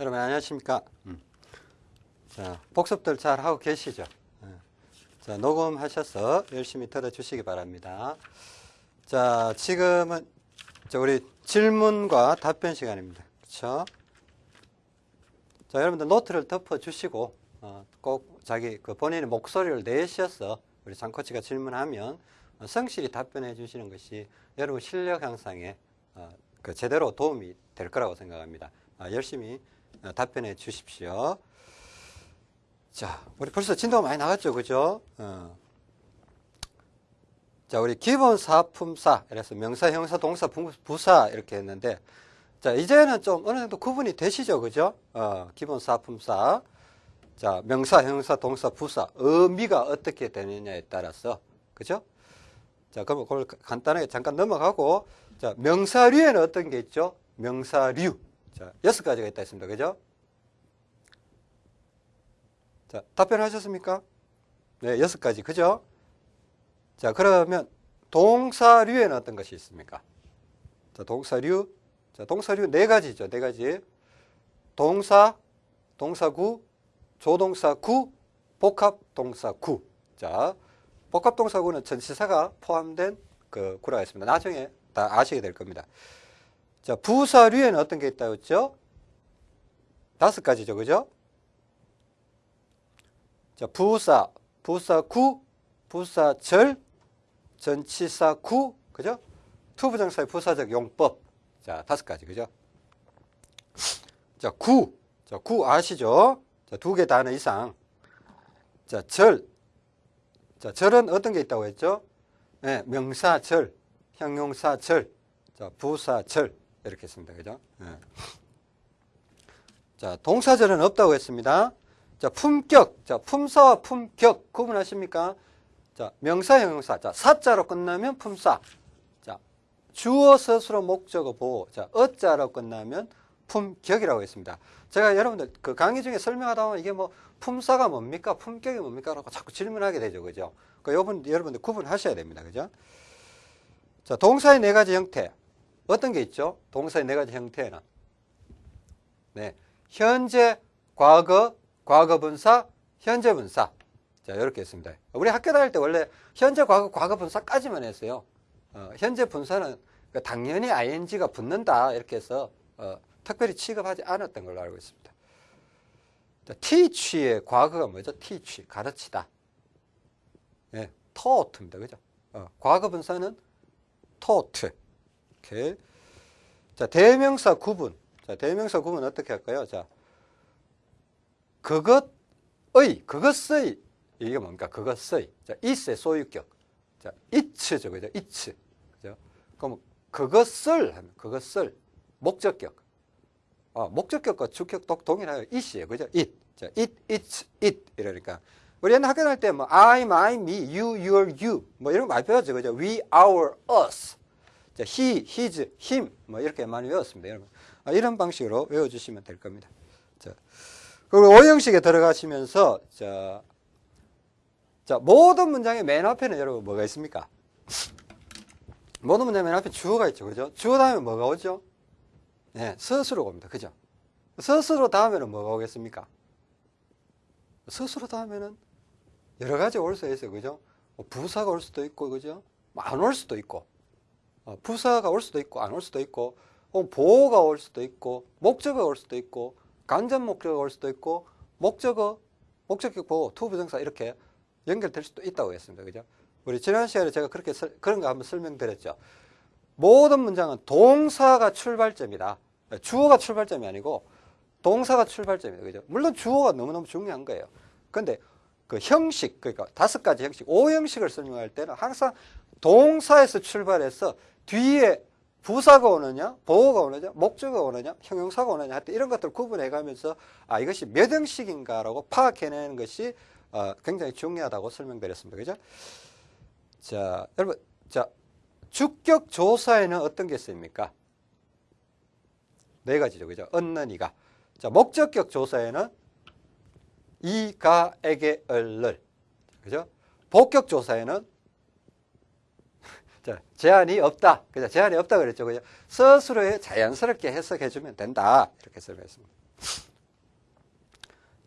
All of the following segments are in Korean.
여러분 안녕하십니까? 음. 자, 복습들 잘 하고 계시죠? 예. 자, 녹음하셔서 열심히 들어주시기 바랍니다. 자, 지금은 자, 우리 질문과 답변 시간입니다. 그렇죠? 자, 여러분들 노트를 덮어 주시고 어, 꼭 자기 그 본인의 목소리를 내셔서 우리 장코치가 질문하면 어, 성실히 답변해 주시는 것이 여러분 실력 향상에 어, 그 제대로 도움이 될 거라고 생각합니다. 아, 열심히 어, 답변해 주십시오. 자, 우리 벌써 진도가 많이 나갔죠, 그죠? 어. 자, 우리 기본 사품사, 그래서 명사, 형사, 동사, 부사 이렇게 했는데, 자, 이제는 좀 어느 정도 구분이 되시죠, 그죠? 어, 기본 사품사. 자, 명사, 형사, 동사, 부사, 의미가 어떻게 되느냐에 따라서, 그죠? 자, 그럼 그걸 간단하게 잠깐 넘어가고, 자, 명사류에는 어떤 게 있죠? 명사류. 자, 여섯 가지가 있다 했습니다. 그죠? 자, 답변하셨습니까? 네, 여섯 가지. 그죠? 자, 그러면 동사류에는 어떤 것이 있습니까? 자, 동사류. 자, 동사류 네 가지죠. 네 가지. 동사, 동사구, 조동사구, 복합동사구. 자, 복합동사구는 전치사가 포함된 그 구라가 있습니다. 나중에 다 아시게 될 겁니다. 자, 부사류에는 어떤 게 있다고 했죠? 다섯 가지죠. 그죠? 자, 부사, 부사구, 부사절, 전치사구, 그죠? 투부정사의 부사적 용법. 자, 다섯 가지, 그죠? 자, 구. 자, 구 아시죠? 자, 두 개 단어 이상. 자, 절. 자, 절은 어떤 게 있다고 했죠? 네, 명사절, 형용사절, 자, 부사절. 이렇게 했습니다. 그죠? 네. 자, 동사절은 없다고 했습니다. 자, 품격. 자, 품사와 품격 구분하십니까? 자, 명사, 형용사. 자, 사자로 끝나면 품사. 자, 주어, 스스로, 목적어, 보호. 자, 어자로 끝나면 품격이라고 했습니다. 제가 여러분들 그 강의 중에 설명하다 보면 이게 뭐 품사가 뭡니까? 품격이 뭡니까? 라고 자꾸 질문하게 되죠. 그죠? 그 여러분, 여러분들 구분하셔야 됩니다. 그죠? 자, 동사의 네 가지 형태. 어떤 게 있죠? 동사의 네 가지 형태는. 네. 현재, 과거, 과거 분사, 현재 분사. 자, 이렇게 했습니다. 우리 학교 다닐 때 원래 현재, 과거, 과거 분사까지만 했어요. 어, 현재 분사는 그 당연히 ing가 붙는다. 이렇게 해서 어, 특별히 취급하지 않았던 걸로 알고 있습니다. 자, teach의 과거가 뭐죠? teach, 가르치다. 네, taught입니다. 그죠? 어, 과거 분사는 taught. 이렇게. 자, 대명사 구분. 자, 대명사 구분 어떻게 할까요? 자, 그것의, 그것의, 이게 뭡니까? 그것의. 자, it의 소유격. 자, it죠. 그죠? it. 그죠? 그럼 그것을 하면, 그것을. 목적격. 아, 목적격과 주격 독 동일하여 it이에요. 그죠? it. 자, it, it's, it. 이러니까. 우리 옛날 학교 다닐 때 뭐, I, my, me, you, your, you. 뭐 이런 거 많이 배웠죠. 그죠? we, our, us. 자, he, his, him. 뭐 이렇게 많이 외웠습니다. 여러분. 아, 이런 방식으로 외워주시면 될 겁니다. 자. 그리고 오형식에 들어가시면서, 자, 자, 모든 문장의 맨 앞에는 여러분 뭐가 있습니까? 모든 문장 맨 앞에 주어가 있죠. 그죠? 주어 다음에 뭐가 오죠? 네, 스스로가 옵니다. 그죠? 스스로 다음에는 뭐가 오겠습니까? 스스로 다음에는 여러 가지 올 수 있어요. 그죠? 뭐 부사가 올 수도 있고, 그죠? 뭐안올 수도 있고, 어, 부사가 올 수도 있고, 안 올 수도 있고, 보호가 올 수도 있고, 목적어가 올 수도 있고, 간접 목적어가 올 수도 있고, 목적어, 목적격 보호, 투부정사 이렇게 연결될 수도 있다고 했습니다. 그죠? 우리 지난 시간에 제가 그렇게 설, 그런 거 한번 설명드렸죠. 모든 문장은 동사가 출발점이다. 주어가 출발점이 아니고 동사가 출발점이다. 그죠? 물론 주어가 너무너무 중요한 거예요. 근데 그 형식, 그러니까 다섯 가지 형식, 오 형식을 설명할 때는 항상 동사에서 출발해서 뒤에 부사가 오느냐, 보호가 오느냐, 목적어가 오느냐, 형용사가 오느냐 할때 이런 것들을 구분해 가면서 아, 이것이 몇 형식인가라고 파악해내는 것이 어, 굉장히 중요하다고 설명드렸습니다. 그죠? 자, 여러분, 자, 주격 조사에는 어떤 게 있습니까? 네 가지죠. 그죠? 얻는 이가. 자, 목적격 조사에는 이가, 에게, 을를. 그죠? 복격 조사에는 자, 제한이 없다. 그죠? 제한이 없다 그랬죠. 그죠? 스스로 자연스럽게 해석해 주면 된다. 이렇게 설명했습니다.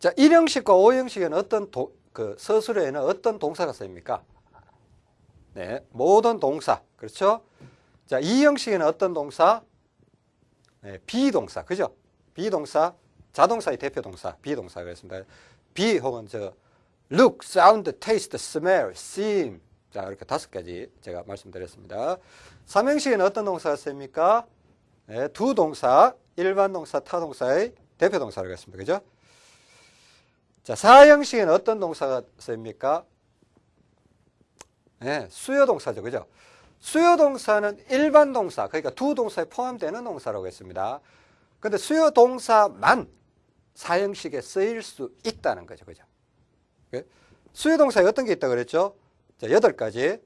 자, 1형식과 5형식에는 어떤 도, 그 서술에는 어떤 동사가 쓰입니까? 네, 모든 동사. 그렇죠? 자, 2형식에는 어떤 동사? 네, 비동사. 그죠? 비동사, 자동사의 대표 동사, 비동사 그랬습니다. 비 혹은 저 look, sound, taste, smell, seem. 자, 이렇게 다섯 가지 제가 말씀드렸습니다. 3형식에는 어떤 동사가 쓰입니까? 네, 두 동사, 일반 동사, 타동사의 대표 동사를 했습니다. 그죠? 자, 사형식에는 어떤 동사가 쓰입니까? 네, 수요 동사죠. 그죠? 수요 동사는 일반 동사, 그러니까 두 동사에 포함되는 동사라고 했습니다. 근데 수요 동사만 사형식에 쓰일 수 있다는 거죠. 그죠? 예? 수요 동사에 어떤 게 있다고 그랬죠? 자, 여덟 가지.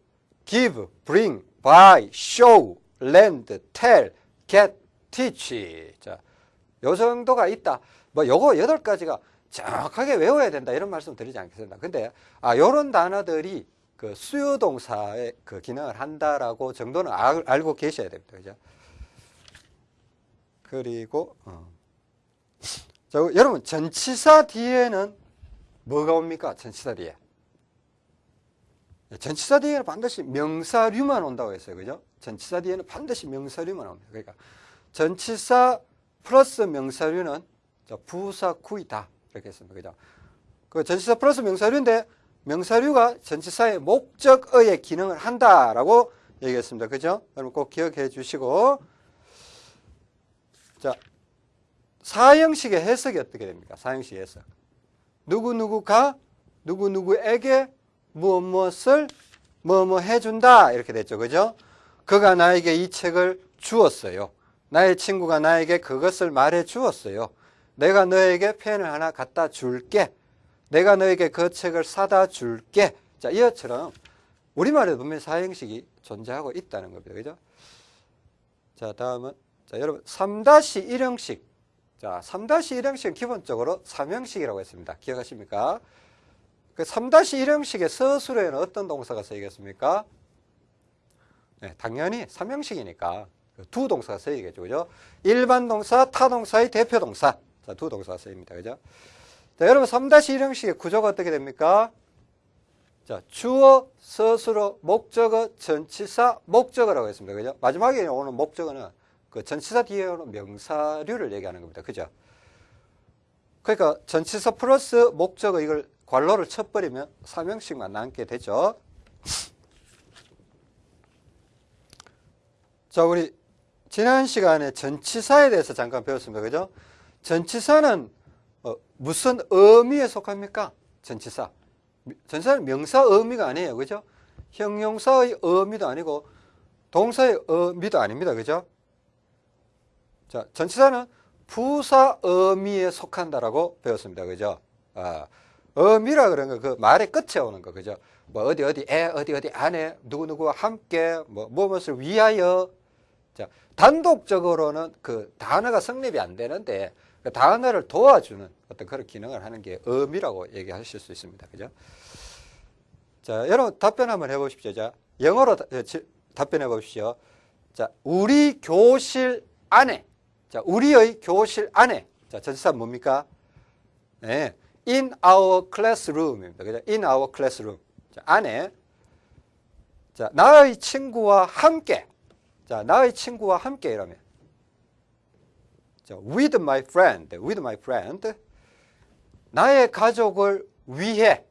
give, bring, buy, show, lend, tell, get, teach. 자, 요 정도가 있다. 뭐 요거 여덟 가지가 정확하게 외워야 된다 이런 말씀 드리지 않겠습니다. 근데 아 요런 단어들이 그 수요 동사의 그 기능을 한다라고 정도는 알, 알고 계셔야 됩니다. 그죠? 그리고 어. 자, 여러분 전치사 뒤에는 뭐가 옵니까? 전치사 뒤에. 전치사 뒤에는 반드시 명사류만 온다고 했어요. 그죠? 전치사 뒤에는 반드시 명사류만 옵니다. 그러니까 전치사 플러스 명사류는 부사 구이다. 이렇게 했습니다. 그죠? 그 전치사 플러스 명사류인데 명사류가 전치사의 목적어의 기능을 한다라고 얘기했습니다. 그죠? 여러분 꼭 기억해 주시고 자 사형식의 해석이 어떻게 됩니까? 사형식 해석. 누구누구가 누구누구에게 무엇 무엇을 뭐뭐 해준다 이렇게 됐죠. 그죠? 그가 나에게 이 책을 주었어요. 나의 친구가 나에게 그것을 말해 주었어요. 내가 너에게 펜을 하나 갖다 줄게. 내가 너에게 그 책을 사다 줄게. 자, 이것처럼 우리말에도 분명히 사형식이 존재하고 있다는 겁니다. 그죠? 자, 다음은 자, 여러분 3-1형식. 자, 3-1형식은 기본적으로 3형식이라고 했습니다. 기억하십니까? 그 3-1 형식의 서술에는 어떤 동사가 쓰이겠습니까? 네, 당연히 3형식이니까 그두 동사가 쓰이겠죠. 그죠? 일반 동사, 타 동사의 대표 동사. 자, 두 동사가 쓰입니다. 그죠? 자, 여러분 3-1 형식의 구조가 어떻게 됩니까? 자, 주어, 서술어, 목적어, 전치사, 목적어라고 했습니다. 그죠? 마지막에 오는 목적어는 그 전치사 뒤에 오는 명사류를 얘기하는 겁니다. 그죠? 그러니까 전치사 플러스 목적어 이걸 관로를 쳐버리면 3형식만 남게 되죠. 자, 우리 지난 시간에 전치사에 대해서 잠깐 배웠습니다. 그죠? 전치사는 어, 무슨 의미에 속합니까? 전치사. 전치사는 명사 의미가 아니에요. 그죠? 형용사의 의미도 아니고 동사의 의미도 아닙니다. 그죠? 자, 전치사는 부사 의미에 속한다라고 배웠습니다. 그죠? 아, 의미라 그런 거, 그 말의 끝에 오는 거, 그죠? 뭐, 어디, 어디에, 어디, 어디 안에, 누구 누구와 함께, 뭐, 무엇을 위하여. 자, 단독적으로는 그 단어가 성립이 안 되는데, 그 단어를 도와주는 어떤 그런 기능을 하는 게 의미라고 얘기하실 수 있습니다. 그죠? 자, 여러분 답변 한번 해보십시오. 자, 영어로 다, 답변해 보십시오. 자, 우리 교실 안에, 자, 우리의 교실 안에, 자, 전치사 뭡니까? 네, in our classroom입니다. 그죠? in our classroom. 자, 안에, 자, 나의 친구와 함께, 자, 나의 친구와 함께 이러면, 자, with my friend, with my friend. 나의 가족을 위해,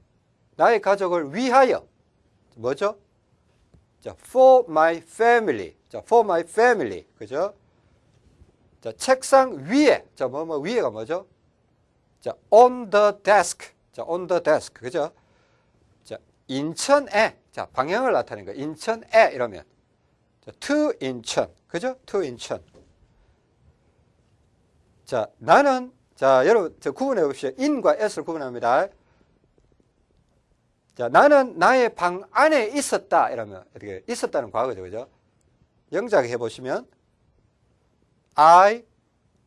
나의 가족을 위하여. 뭐죠? 자, for my family. 자, for my family. 그죠? 자, 책상 위에. 자, 뭐, 뭐, 위에가 뭐죠? 자, on the desk. 자, on the desk. 그죠? 자, 인천에. 자, 방향을 나타내는 거. 인천에 이러면. 자, to 인천. 그죠? to 인천. 자, 나는 자, 여러분 저 구분해 봅시다. in과 s를 구분합니다. 자, 나는 나의 방 안에 있었다. 이러면 어떻게 있었다는 과거죠. 그죠? 영작 해 보시면 I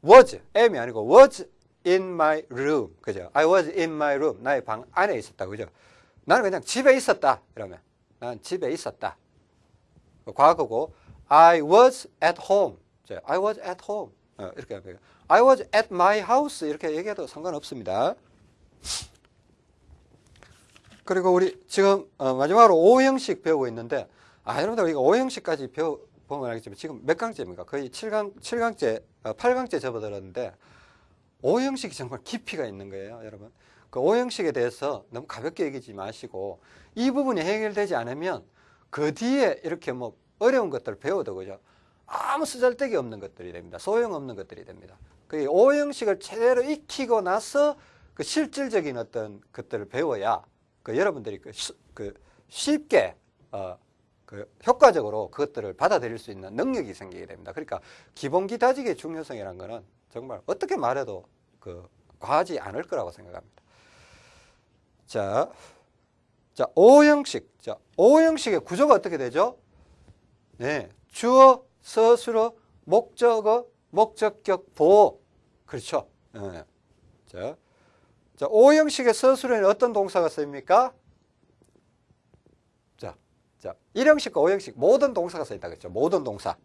was am이 아니고 was in my room. 그죠? I was in my room. 나의 방 안에 있었다. 그죠? 나는 그냥 집에 있었다. 이러면 난 집에 있었다. 과거고 I was at home. I was at home. 어, 이렇게 하면 I was at my house 이렇게 얘기해도 상관없습니다. 그리고 우리 지금 어, 마지막으로 O형식 배우고 있는데 아 여러분들 우리가 O형식까지 배워 보면 알겠지만 지금 몇 강째입니까? 거의 7강, 7강째, 어, 8강째 접어들었는데 O형식이 정말 깊이가 있는 거예요, 여러분. 그 O형식에 대해서 너무 가볍게 얘기하지 마시고 이 부분이 해결되지 않으면 그 뒤에 이렇게 뭐 어려운 것들을 배워도 그죠? 아무 쓰잘데기 없는 것들이 됩니다. 소용없는 것들이 됩니다. 그 O형식을 제대로 익히고 나서 그 실질적인 어떤 것들을 배워야 그 여러분들이 그, 시, 그 쉽게 어, 그 효과적으로 그것들을 받아들일 수 있는 능력이 생기게 됩니다. 그러니까 기본기 다지기의 중요성이라는 것은 정말 어떻게 말해도 그 과하지 않을 거라고 생각합니다. 자, 자, O형식. 자, O형식의 구조가 어떻게 되죠? 네. 주어, 서술어, 목적어, 목적격, 보호. 그렇죠. 네. 자, 자, O형식의 서술에는 어떤 동사가 쓰입니까? 자, 자, 1형식과 5형식 모든 동사가 쓰인다 그랬죠. 모든 동사.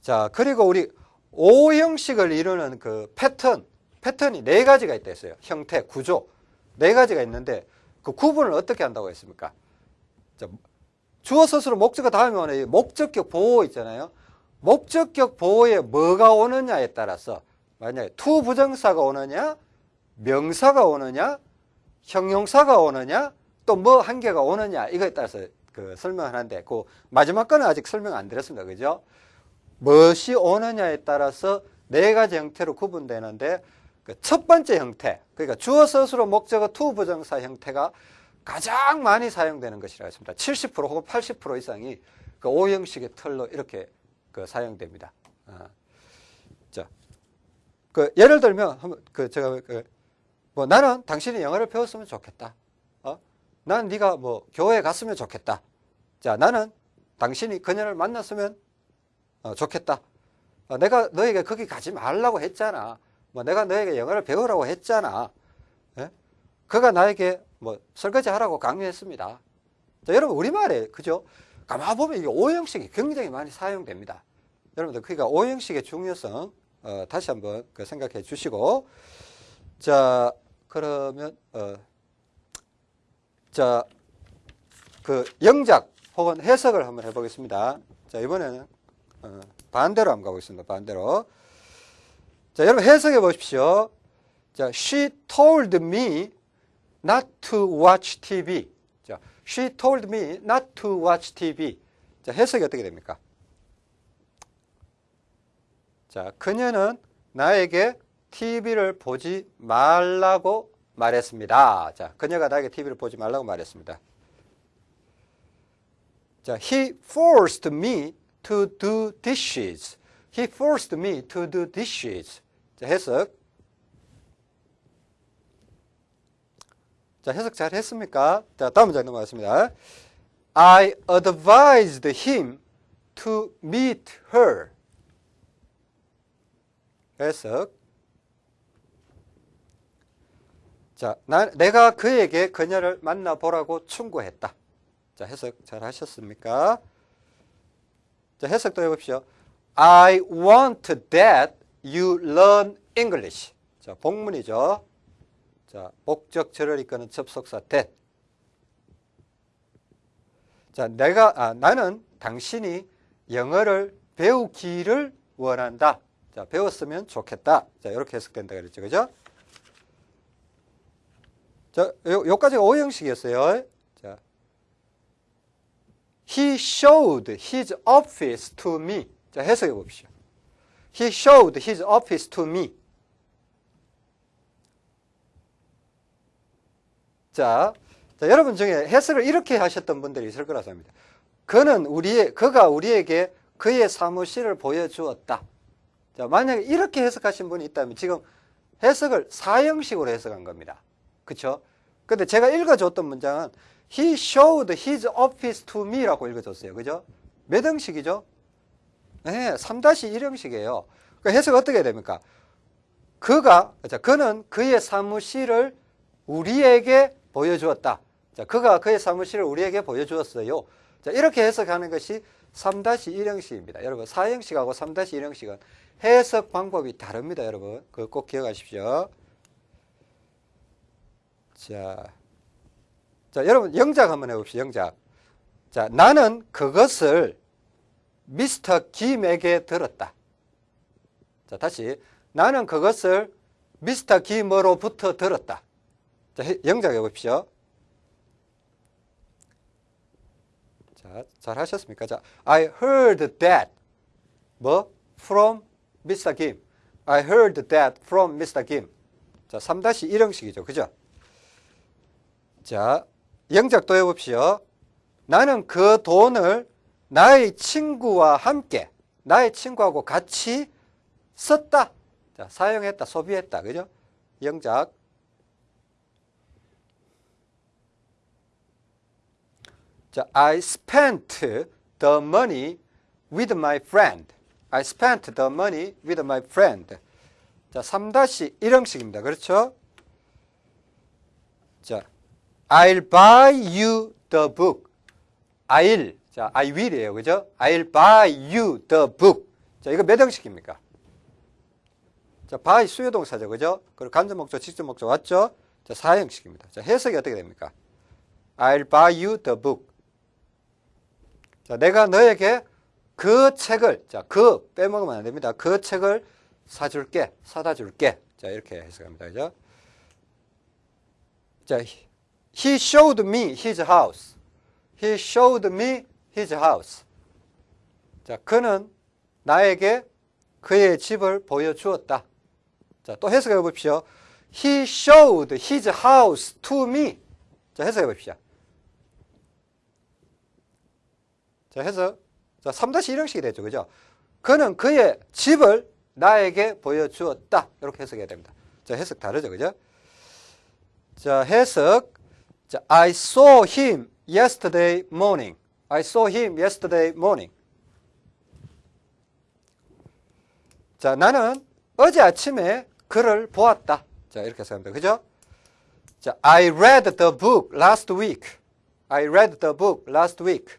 자, 그리고 우리 5형식을 이루는 그 패턴, 패턴이 네 가지가 있다 했어요. 형태, 구조. 네 가지가 있는데 그 구분을 어떻게 한다고 했습니까? 자, 주어 서술어 목적어 다음에 오는 목적격 보호 있잖아요. 목적격 보호에 뭐가 오느냐에 따라서 만약에 투 부정사가 오느냐 명사가 오느냐, 형용사가 오느냐, 또 뭐 한 개가 오느냐 이거에 따라서 그 설명하는데 그 마지막 거는 아직 설명 안 드렸습니다. 그죠? 무엇이 오느냐에 따라서 네 가지 형태로 구분되는데 그첫 번째 형태, 그러니까 주어 서술어 목적어 투 부정사 형태가 가장 많이 사용되는 것이라 했습니다. 70% 혹은 80% 이상이 그 5형식의 틀로 이렇게 그 사용됩니다. 아. 자, 그 예를 들면 그 제가 그 뭐 나는 당신이 영어를 배웠으면 좋겠다. 어? 나는 네가 뭐 교회에 갔으면 좋겠다. 자, 나는 당신이 그녀를 만났으면 어, 좋겠다. 어, 내가 너에게 거기 가지 말라고 했잖아. 뭐 내가 너에게 영어를 배우라고 했잖아. 예? 그가 나에게 뭐 설거지 하라고 강요했습니다. 자, 여러분 우리말에 그죠? 가만 보면 이게 오형식이 굉장히 많이 사용됩니다. 여러분들 그러니까 오형식의 중요성 어, 다시 한번 그 생각해 주시고 자 그러면 어, 자, 그 영작 혹은 해석을 한번 해보겠습니다. 자, 이번에는 어, 반대로 한번 가보겠습니다. 반대로. 자, 여러분 해석해 보십시오. 자, she told me not to watch TV. 자, she told me not to watch TV. 자, 해석이 어떻게 됩니까? 자, 그녀는 나에게 TV를 보지 말라고 말했습니다. 자, 그녀가 나에게 TV를 보지 말라고 말했습니다. 자, he forced me to do dishes. He forced me to do dishes. 자, 해석. 자, 해석 잘 했습니까? 자, 다음 문장 넘어가겠습니다. I advised him to meet her. 해석. 자, 나, 내가 그에게 그녀를 만나보라고 충고했다. 자, 해석 잘 하셨습니까? 자, 해석도 해봅시오. I want that you learn English. 자, 복문이죠. 자, 목적절을 이끄는 접속사 that. 자, 내가, 아, 나는 당신이 영어를 배우기를 원한다. 자, 배웠으면 좋겠다. 자, 이렇게 해석된다 그랬죠. 그죠? 자, 요, 요까지가 오형식이었어요. 자. He showed his office to me. 자, 해석해 봅시다. He showed his office to me. 자, 자, 여러분 중에 해석을 이렇게 하셨던 분들이 있을 거라서 합니다. 그는 우리의, 그가 우리에게 그의 사무실을 보여주었다. 자, 만약에 이렇게 해석하신 분이 있다면 지금 해석을 사형식으로 해석한 겁니다. 그렇죠? 근데 제가 읽어줬던 문장은 He showed his office to me라고 읽어줬어요. 그죠? 몇 형식이죠? 네, 3-1 형식이에요. 그 해석 어떻게 됩니까? 그가, 자, 그는 그의 사무실을 우리에게 보여주었다. 자, 그가 그의 사무실을 우리에게 보여주었어요. 자, 이렇게 해석하는 것이 3-1 형식입니다. 여러분, 4 형식하고 3-1 형식은 해석 방법이 다릅니다. 여러분, 그거 꼭 기억하십시오. 자, 자, 여러분 영작 한번 해봅시다. 영작. 자, 나는 그것을 미스터 김에게 들었다. 자, 다시 나는 그것을 미스터 김으로부터 들었다. 자, 영작 해봅시오. 자, 잘 하셨습니까? 자, I heard that. 뭐? From Mr. Kim. I heard that from Mr. Kim. 자, 3-1형식이죠. 그죠? 자, 영작도 해봅시오. 나는 그 돈을 나의 친구와 함께, 나의 친구하고 같이 썼다. 자, 사용했다, 소비했다. 그죠? 영작. 자, I spent the money with my friend. I spent the money with my friend. 자, 3-1형식입니다. 그렇죠? 자, I'll buy you the book. I'll. 자, I will이에요. 그죠? I'll buy you the book. 자, 이거 몇 형식입니까? 자, buy 수요동사죠. 그죠? 그리고 간접 목적, 직접 목적 왔죠? 자, 4형식입니다. 자, 해석이 어떻게 됩니까? I'll buy you the book. 자, 내가 너에게 그 책을, 자, 그 빼먹으면 안 됩니다. 그 책을 사줄게, 사다 줄게. 자, 이렇게 해석합니다. 그죠? 자, he showed me his house. He showed me his house. 자, 그는 나에게 그의 집을 보여주었다. 자, 또 해석해 봅시오. He showed his house to me. 자, 해석해 봅시다. 자, 해서 자, 3-1형식이 되죠. 그죠? 그는 그의 집을 나에게 보여주었다. 이렇게 해석해야 됩니다. 자, 해석 다르죠. 그죠? 자, 해석. 자, I saw him yesterday morning. I saw him yesterday morning. 자, 나는 어제 아침에 그를 보았다. 자, 이렇게 해석합니다. 그죠? 자, I read the book last week. I read the book last week.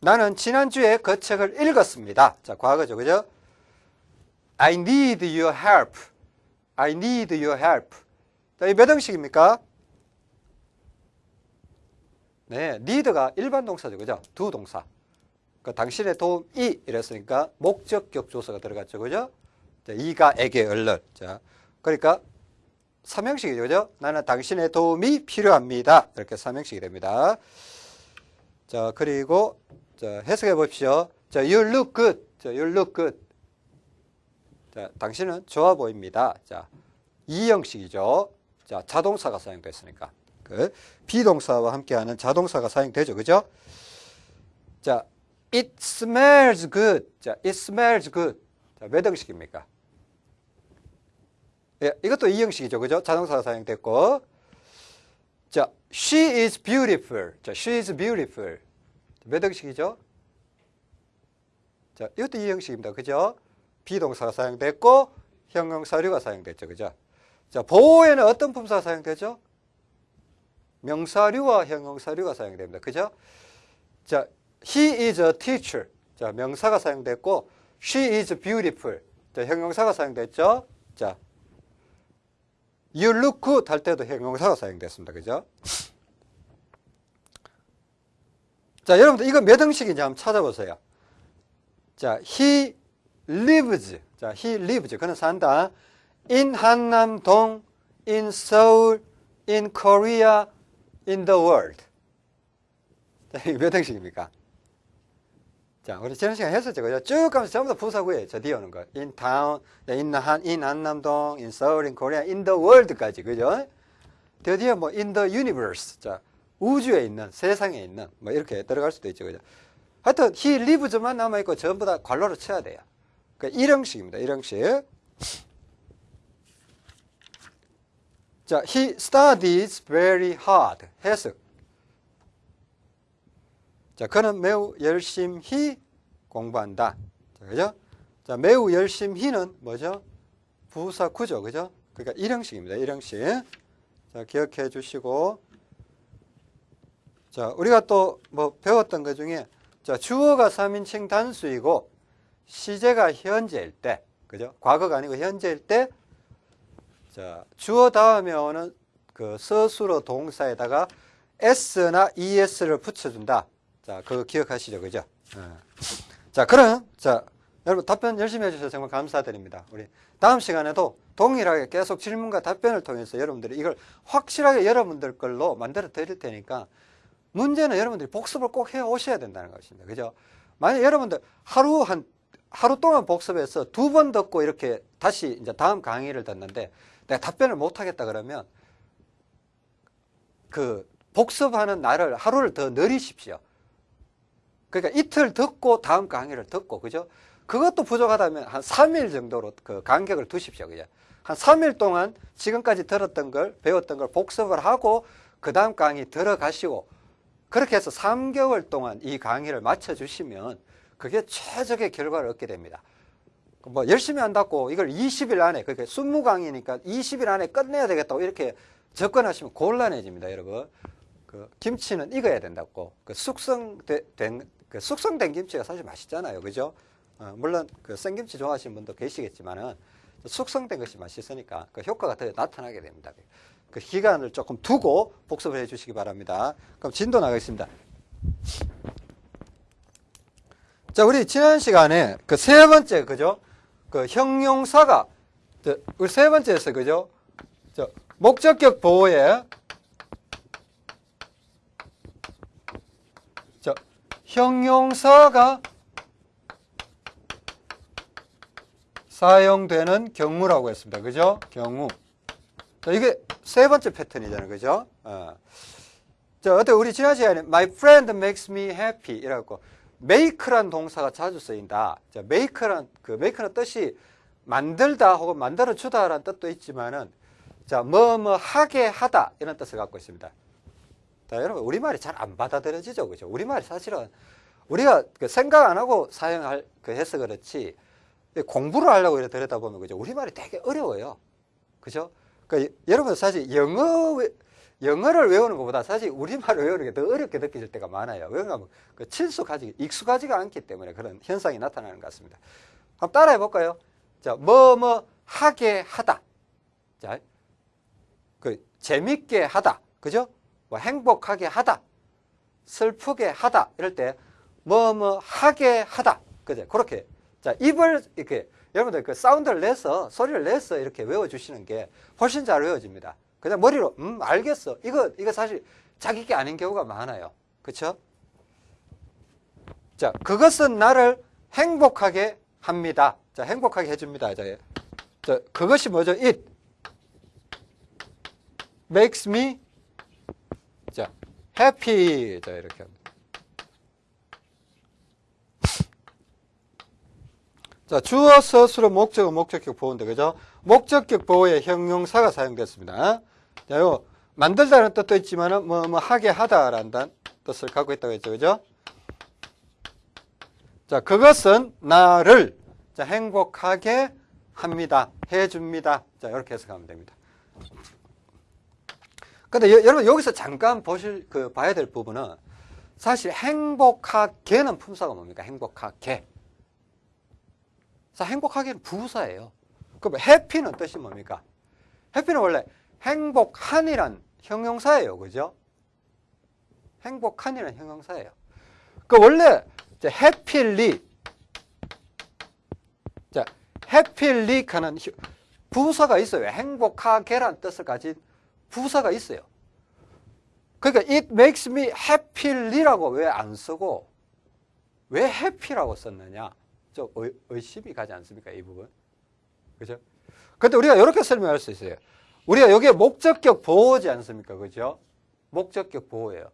나는 지난주에 그 책을 읽었습니다. 자, 과거죠. 그죠? I need your help. I need your help. 자, 이몇 형식입니까? 네, need가 일반 동사죠. 그죠? 두 동사. 그 당신의 도움이 이랬으니까 목적 격 조사가 들어갔죠. 그죠? 자, 이가 에게 얼른. 자, 그러니까 삼형식이죠. 그죠? 나는 당신의 도움이 필요합니다. 이렇게 삼형식이 됩니다. 자, 그리고 자, 해석해 보십시오. 자, you look good. 자, you look good. 자, 당신은 좋아 보입니다. 자, 이 형식이죠. 자, 자동사가 사용됐으니까. 그 비동사와 함께하는 자동사가 사용되죠. 그죠? 자, it smells good. 자, it smells good. 자, 몇 형식입니까? 예, 이것도 이 형식이죠. 그죠? 자동사가 사용됐고. 자, she is beautiful. 자, she is beautiful. 몇 형식이죠? 자, 이것도 이 형식입니다. 그죠? 비동사가 사용됐고 형용사류가 사용됐죠. 그죠? 자, 보호에는 어떤 품사가 사용되죠? 명사류와 형용사류가 사용됩니다. 그죠? 자, he is a teacher. 자, 명사가 사용됐고 she is beautiful. 자, 형용사가 사용됐죠? 자, you look good 할 때도 형용사가 사용됐습니다. 그죠? 자, 여러분들 이거 몇 형식인지 한번 찾아보세요. 자, he lives. 자, he lives. 그는 산다. in 한남동, in Seoul, in Korea, in the world. 자, 이게 몇 형식입니까? 자, 우리 지난 시간에 했었죠. 그죠? 쭉 가면서 전부 다 부사구예요. 저 뒤에 오는 거. in town, in, 한, in 한남동, in Seoul, in Korea, in the world까지. 그죠? 드디어 뭐 in the universe. 자, 우주에 있는, 세상에 있는, 뭐 이렇게 들어갈 수도 있죠. 그죠? 하여튼, he lives만 남아있고 전부 다 관로로 쳐야 돼요. 그러니까 1형식입니다. 1형식. 자, he studies very hard. 해석. 자, 그는 매우 열심히 공부한다. 자, 그죠? 자, 매우 열심히는 뭐죠? 부사 구죠. 그죠? 그러니까 1형식입니다. 1형식. 자, 기억해 주시고. 자, 우리가 또 뭐 배웠던 것 중에 자, 주어가 3인칭 단수이고 시제가 현재일 때, 그죠? 과거가 아니고 현재일 때 자, 주어 다음에 오는 그 서술어 동사에다가 s나 es를 붙여준다. 자, 그거 기억하시죠, 그죠? 예. 자, 그럼 자 여러분 답변 열심히 해주셔서 정말 감사드립니다. 우리 다음 시간에도 동일하게 계속 질문과 답변을 통해서 여러분들이 이걸 확실하게 여러분들 걸로 만들어 드릴 테니까 문제는 여러분들이 복습을 꼭 해 오셔야 된다는 것입니다. 그죠? 만약 여러분들 하루 한 하루 동안 복습해서 두 번 듣고 이렇게 다시 이제 다음 강의를 듣는데 내가 답변을 못 하겠다 그러면 그 복습하는 날을 하루를 더 늘리십시오. 그러니까 이틀 듣고 다음 강의를 듣고 그죠? 그것도 부족하다면 한 3일 정도로 그 간격을 두십시오. 그죠? 한 3일 동안 지금까지 들었던 걸 배웠던 걸 복습을 하고 그 다음 강의 들어가시고 그렇게 해서 3개월 동안 이 강의를 마쳐 주시면 그게 최적의 결과를 얻게 됩니다. 뭐 열심히 한다고 이걸 20일 안에 그러니까 20강의니까 20일 안에 끝내야 되겠다고 이렇게 접근하시면 곤란해집니다, 여러분. 그 김치는 익어야 된다고. 그 숙성된 그 숙성된 김치가 사실 맛있잖아요, 그죠? 어, 물론 그 생김치 좋아하시는 분도 계시겠지만은 숙성된 것이 맛있으니까 그 효과가 더 나타나게 됩니다. 그 기간을 조금 두고 복습을 해 주시기 바랍니다. 그럼 진도 나가겠습니다. 자, 우리 지난 시간에 그 세 번째, 그죠? 그 형용사가, 우리 세 번째에서, 그죠? 저, 목적격 보호에, 저, 형용사가 사용되는 경우라고 했습니다. 그죠? 경우. 자, 이게 세 번째 패턴이잖아요. 그죠? 어. 자, 어때 우리 지난 시간에 My friend makes me happy 이라고 make란 동사가 자주 쓰인다. 자, make란 그 make는 뜻이 만들다 혹은 만들어 주다라는 뜻도 있지만은 자, 뭐 뭐 하게 하다 이런 뜻을 갖고 있습니다. 자, 여러분 우리말이 잘 안 받아들여지죠. 그죠? 우리말이 사실은 우리가 그 생각 안 하고 사용할 그 해서 그렇지 공부를 하려고 이래 들여다 보면 그죠? 우리말이 되게 어려워요. 그죠? 그러니까 여러분 사실 영어 영어를 외우는 것보다 사실 우리말을 외우는 게 더 어렵게 느껴질 때가 많아요. 왜냐하면 그 친숙하지, 익숙하지가 않기 때문에 그런 현상이 나타나는 것 같습니다. 한번 따라해 볼까요? 자, 뭐, 뭐, 하게 하다. 자, 그, 재밌게 하다. 그죠? 뭐, 행복하게 하다. 슬프게 하다. 이럴 때, 뭐, 뭐, 하게 하다. 그죠? 그렇게. 자, 입을 이렇게, 여러분들 그 사운드를 내서, 소리를 내서 이렇게 외워주시는 게 훨씬 잘 외워집니다. 그냥 머리로 음 알겠어. 이거 이거 사실 자기 게 아닌 경우가 많아요. 그렇죠? 자, 그것은 나를 행복하게 합니다. 자, 행복하게 해줍니다. 자, 자 그것이 뭐죠? It makes me 자, happy. 자, 이렇게 합니다. 자, 주어, 서술어, 목적어, 목적격 보호인데, 그죠? 목적격 보호에 형용사가 사용됐습니다. 자, 요, 만들다는 뜻도 있지만은, 뭐, 뭐, 하게 하다라는 뜻을 갖고 있다고 했죠. 그죠? 자, 그것은 나를, 자, 행복하게 합니다. 해 줍니다. 자, 이렇게 해석하면 됩니다. 근데 여, 러분 여기서 잠깐 보실, 그, 봐야 될 부분은 사실 행복하게는 품사가 뭡니까? 행복하게. 자, 행복하게는 부사예요. 그럼 해피는 뜻이 뭡니까? 해피는 원래 행복한이란 형용사예요. 그죠? 행복한이란 형용사예요. 그 원래 해필리 자, 해필리 하는 부사가 있어요. 행복하게란 뜻을 가진 부사가 있어요. 그러니까 it makes me happy라고 왜 안 쓰고 왜 happy라고 썼느냐? 좀 의, 심이 가지 않습니까? 이 부분. 그죠? 근데 우리가 이렇게 설명할 수 있어요. 우리가 여기에 목적격 보호지 않습니까? 그죠? 목적격 보호예요.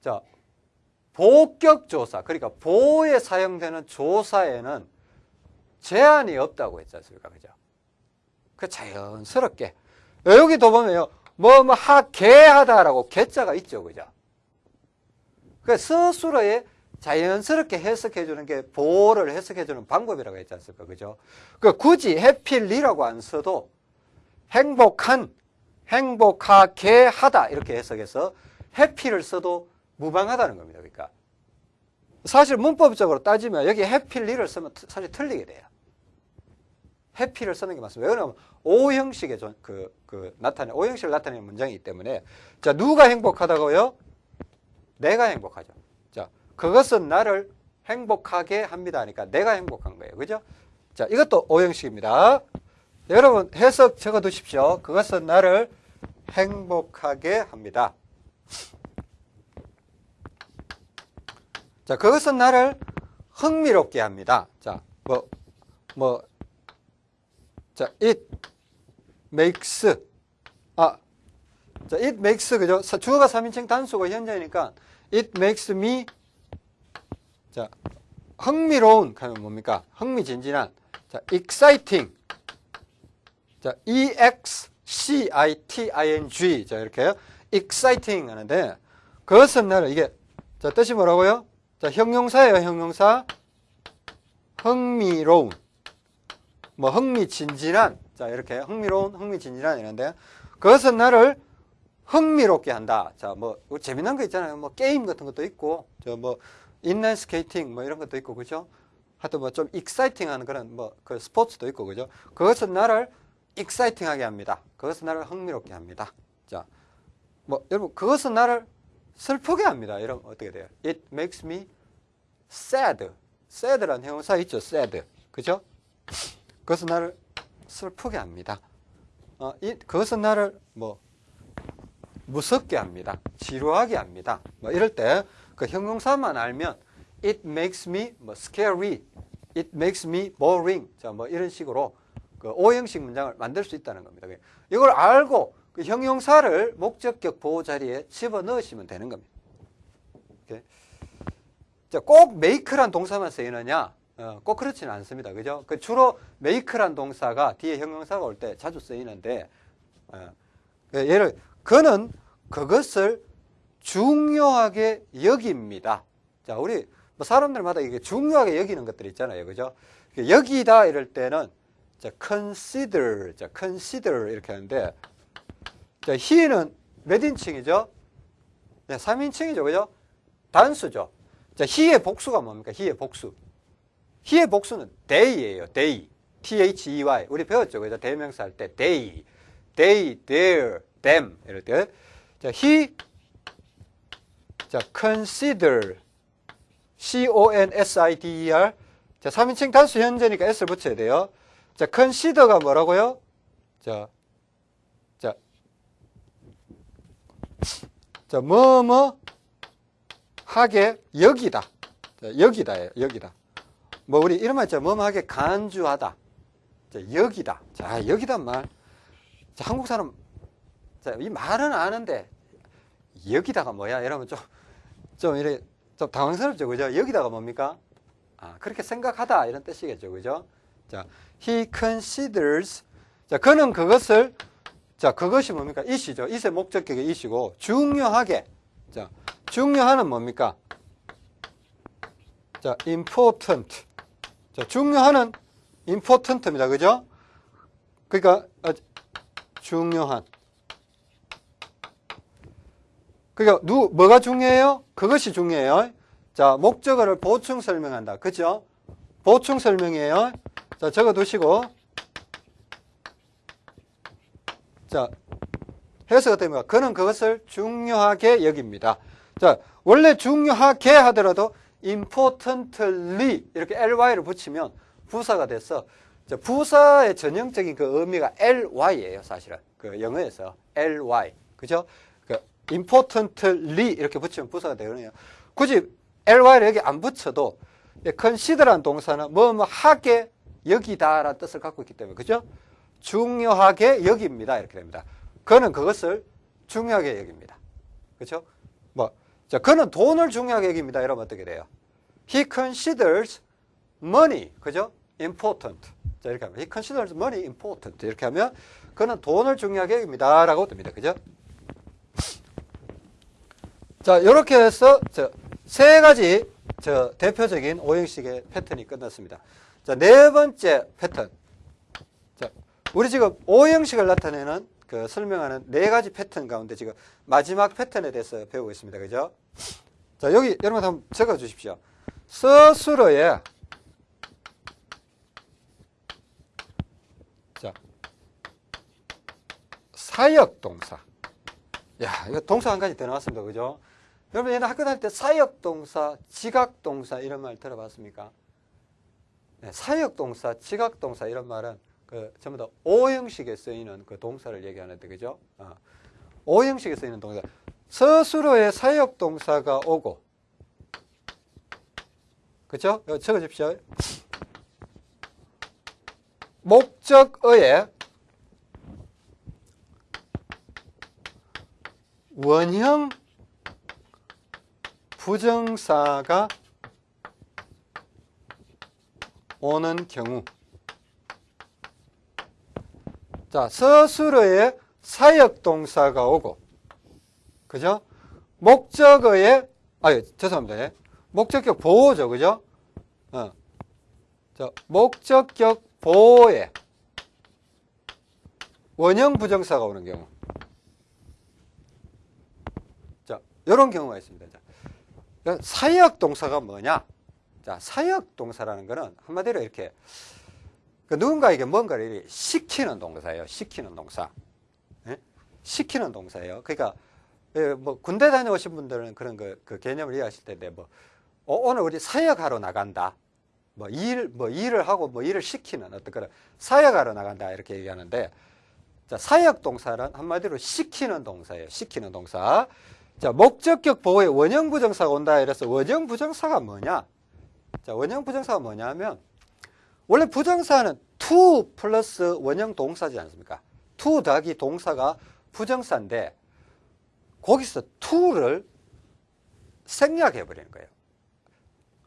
자, 보격 조사. 그러니까 보호에 사용되는 조사에는 제한이 없다고 했지 않습니까? 그죠? 그 자연스럽게. 여기도 보면요. 뭐, 뭐, 하, 개하다라고 개자가 있죠. 그죠? 그 서술어에 자연스럽게 해석해 주는 게 보호를 해석해 주는 방법이라고 했지 않습니까? 그죠? 그 굳이 해필리라고 안 써도 행복한, 행복하게 하다 이렇게 해석해서 해피를 써도 무방하다는 겁니다. 그러니까 사실 문법적으로 따지면 여기 해필리를 쓰면 사실 틀리게 돼요. 해피를 쓰는 게 맞습니다. 왜냐하면 O 형식의 전- 그, 그 나타내 O 형식을 나타내는 문장이기 때문에 자 누가 행복하다고요? 내가 행복하죠. 자 그것은 나를 행복하게 합니다. 하니까 내가 행복한 거예요. 그죠? 자 이것도 O 형식입니다. 여러분 해석 적어 두십시오. 그것은 나를 행복하게 합니다. 자, 그것은 나를 흥미롭게 합니다. 자, 뭐, 뭐, 자, it makes, 아, 자, it makes, 그죠? 사- 주어가 3인칭 단수고 현재니까 it makes me, 자, 흥미로운, 하면 뭡니까? 흥미진진한, 자, exciting, 자, E-X-C-I-T-I-N-G. 자, 이렇게요. exciting 하는데, 그것은 나를, 이게, 자, 뜻이 뭐라고요? 자, 형용사예요, 형용사. 흥미로운. 뭐, 흥미진진한. 자, 이렇게, 흥미로운, 흥미진진한 이런데, 그것은 나를 흥미롭게 한다. 자, 뭐, 뭐 재미난 거 있잖아요. 뭐, 게임 같은 것도 있고, 저 뭐, 인라인 스케이팅 뭐 이런 것도 있고, 그죠? 하여튼 뭐 좀 exciting한 그런 뭐, 그 스포츠도 있고, 그죠? 그것은 나를 exciting하게 합니다. 그것은 나를 흥미롭게 합니다. 자, 뭐 여러분 그것은 나를 슬프게 합니다. 이러면 어떻게 돼요? It makes me sad. sad라는 형용사 있죠. sad. 그죠? 그것은 나를 슬프게 합니다. 어, 이, 그것은 나를 뭐 무섭게 합니다. 지루하게 합니다. 뭐 이럴 때 그 형용사만 알면 it makes me 뭐 scary, it makes me boring. 자, 뭐 이런 식으로 그 오형식 문장을 만들 수 있다는 겁니다. 이걸 알고 그 형용사를 목적격 보호 자리에 집어 넣으시면 되는 겁니다. 자, 꼭 make란 동사만 쓰이느냐? 어, 꼭 그렇지는 않습니다. 그죠? 그 주로 make란 동사가 뒤에 형용사가 올 때 자주 쓰이는데, 어, 그 예를, 그는 그것을 중요하게 여깁니다. 자, 우리 뭐 사람들마다 이게 중요하게 여기는 것들 있잖아요. 그죠? 여기다 이럴 때는 자, consider, 자, consider 이렇게 하는데, 자, he는 몇 인칭이죠? 네, 3인칭이죠. 그죠? 단수죠. 자, he의 복수가 뭡니까? he의 복수. he의 복수는 they예요. they. T-H-E-Y. 우리 배웠죠. 그죠? 대명사 할 때 they. they, their, them. 이럴 때. 자, he. 자, consider. C-O-N-S-I-D-E-R. 자, 3인칭 단수 현재니까 S를 붙여야 돼요. 자, consider가 뭐라고요? 자, 자, 자, 뭐, 뭐, 하게, 여기다. 자, 여기다예요, 여기다. 뭐, 우리 이런 말 있죠. 뭐, 뭐 하게 간주하다. 자, 여기다. 자, 여기다 말. 자, 한국 사람, 자, 이 말은 아는데, 여기다가 뭐야? 이러면 좀, 좀 이래, 좀 당황스럽죠. 그죠? 여기다가 뭡니까? 아, 그렇게 생각하다. 이런 뜻이겠죠. 그죠? 자, he considers. 자, 그는 그것을, 자, 그것이 뭡니까? 이시죠. 이세 목적격의 이시고, 중요하게. 자, 중요한은 뭡니까? 자, important. 자, 중요한은 important입니다. 그죠? 그러니까, 어, 중요한. 그러니까, 누, 뭐가 중요해요? 그것이 중요해요. 자, 목적어를 보충 설명한다. 그죠? 보충 설명이에요. 자, 적어 두시고. 자, 해석이 됩니다. 그는 그것을 중요하게 여깁니다. 자, 원래 중요하게 하더라도 importantly 이렇게 ly를 붙이면 부사가 돼서 자, 부사의 전형적인 그 의미가 ly예요, 사실은. 그 영어에서 ly. 그죠? 그 importantly 이렇게 붙이면 부사가 되거든요. 굳이 ly를 여기 안 붙여도 consider란 동사는 뭐뭐 하게 여기다라는 뜻을 갖고 있기 때문에 그죠? 중요하게 여깁니다. 이렇게 됩니다. 그는 그것을 중요하게 여깁니다. 그렇죠? 뭐, 자, 그는 돈을 중요하게 여깁니다. 이러면 어떻게 돼요? He considers money, 그죠? Important. 자, 이렇게 하면 He considers money important. 이렇게 하면 그는 돈을 중요하게 여깁니다. 라고 됩니다. 그죠? 자, 이렇게 해서 저 세 가지 저 대표적인 오형식의 패턴이 끝났습니다. 자, 네 번째 패턴. 자, 우리 지금 O형식을 나타내는 그 설명하는 네 가지 패턴 가운데 지금 마지막 패턴에 대해서 배우고 있습니다. 그죠? 자, 여기 여러분 한번 적어 주십시오. 스스로의 자, 사역 동사. 야, 이거 동사 한 가지 더 나왔습니다. 그죠? 여러분 옛날 학교 다닐 때 사역 동사, 지각 동사 이런 말 들어봤습니까? 네, 사역 동사, 지각 동사 이런 말은 그 전부 다 오형식에 쓰이는 그 동사를 얘기하는데 그죠? 어. 오형식에 쓰이는 동사. 스스로의 사역 동사가 오고 그죠? 적어 주십시오. 목적어에 원형 부정사가 오는 경우 자 스스로의 사역동사가 오고 그죠? 목적어에 아 죄송합니다 예. 목적격 보호죠 그죠? 어. 자, 목적격 보호에 원형 부정사가 오는 경우 자 이런 경우가 있습니다 자, 사역 동사가 뭐냐 자 사역 동사라는 것은 한마디로 이렇게 그 누군가에게 뭔가를 시키는 동사예요 시키는 동사 예? 시키는 동사예요 그러니까 예, 뭐 군대 다녀오신 분들은 그런 그, 그 개념을 이해하실 텐데 뭐 어, 오늘 우리 사역하러 나간다 뭐 일, 뭐 일을 하고 뭐 일을 시키는 어떤 그런 사역하러 나간다 이렇게 얘기하는데 자, 사역 동사는 한마디로 시키는 동사예요. 시키는 동사. 자, 목적격 보호에 원형 부정사가 온다 이래서 원형 부정사가 뭐냐? 자, 원형 부정사가 뭐냐면 원래 부정사는 to 플러스 원형 동사지 않습니까? to 더하기 동사가 부정사인데 거기서 to를 생략해 버리는 거예요.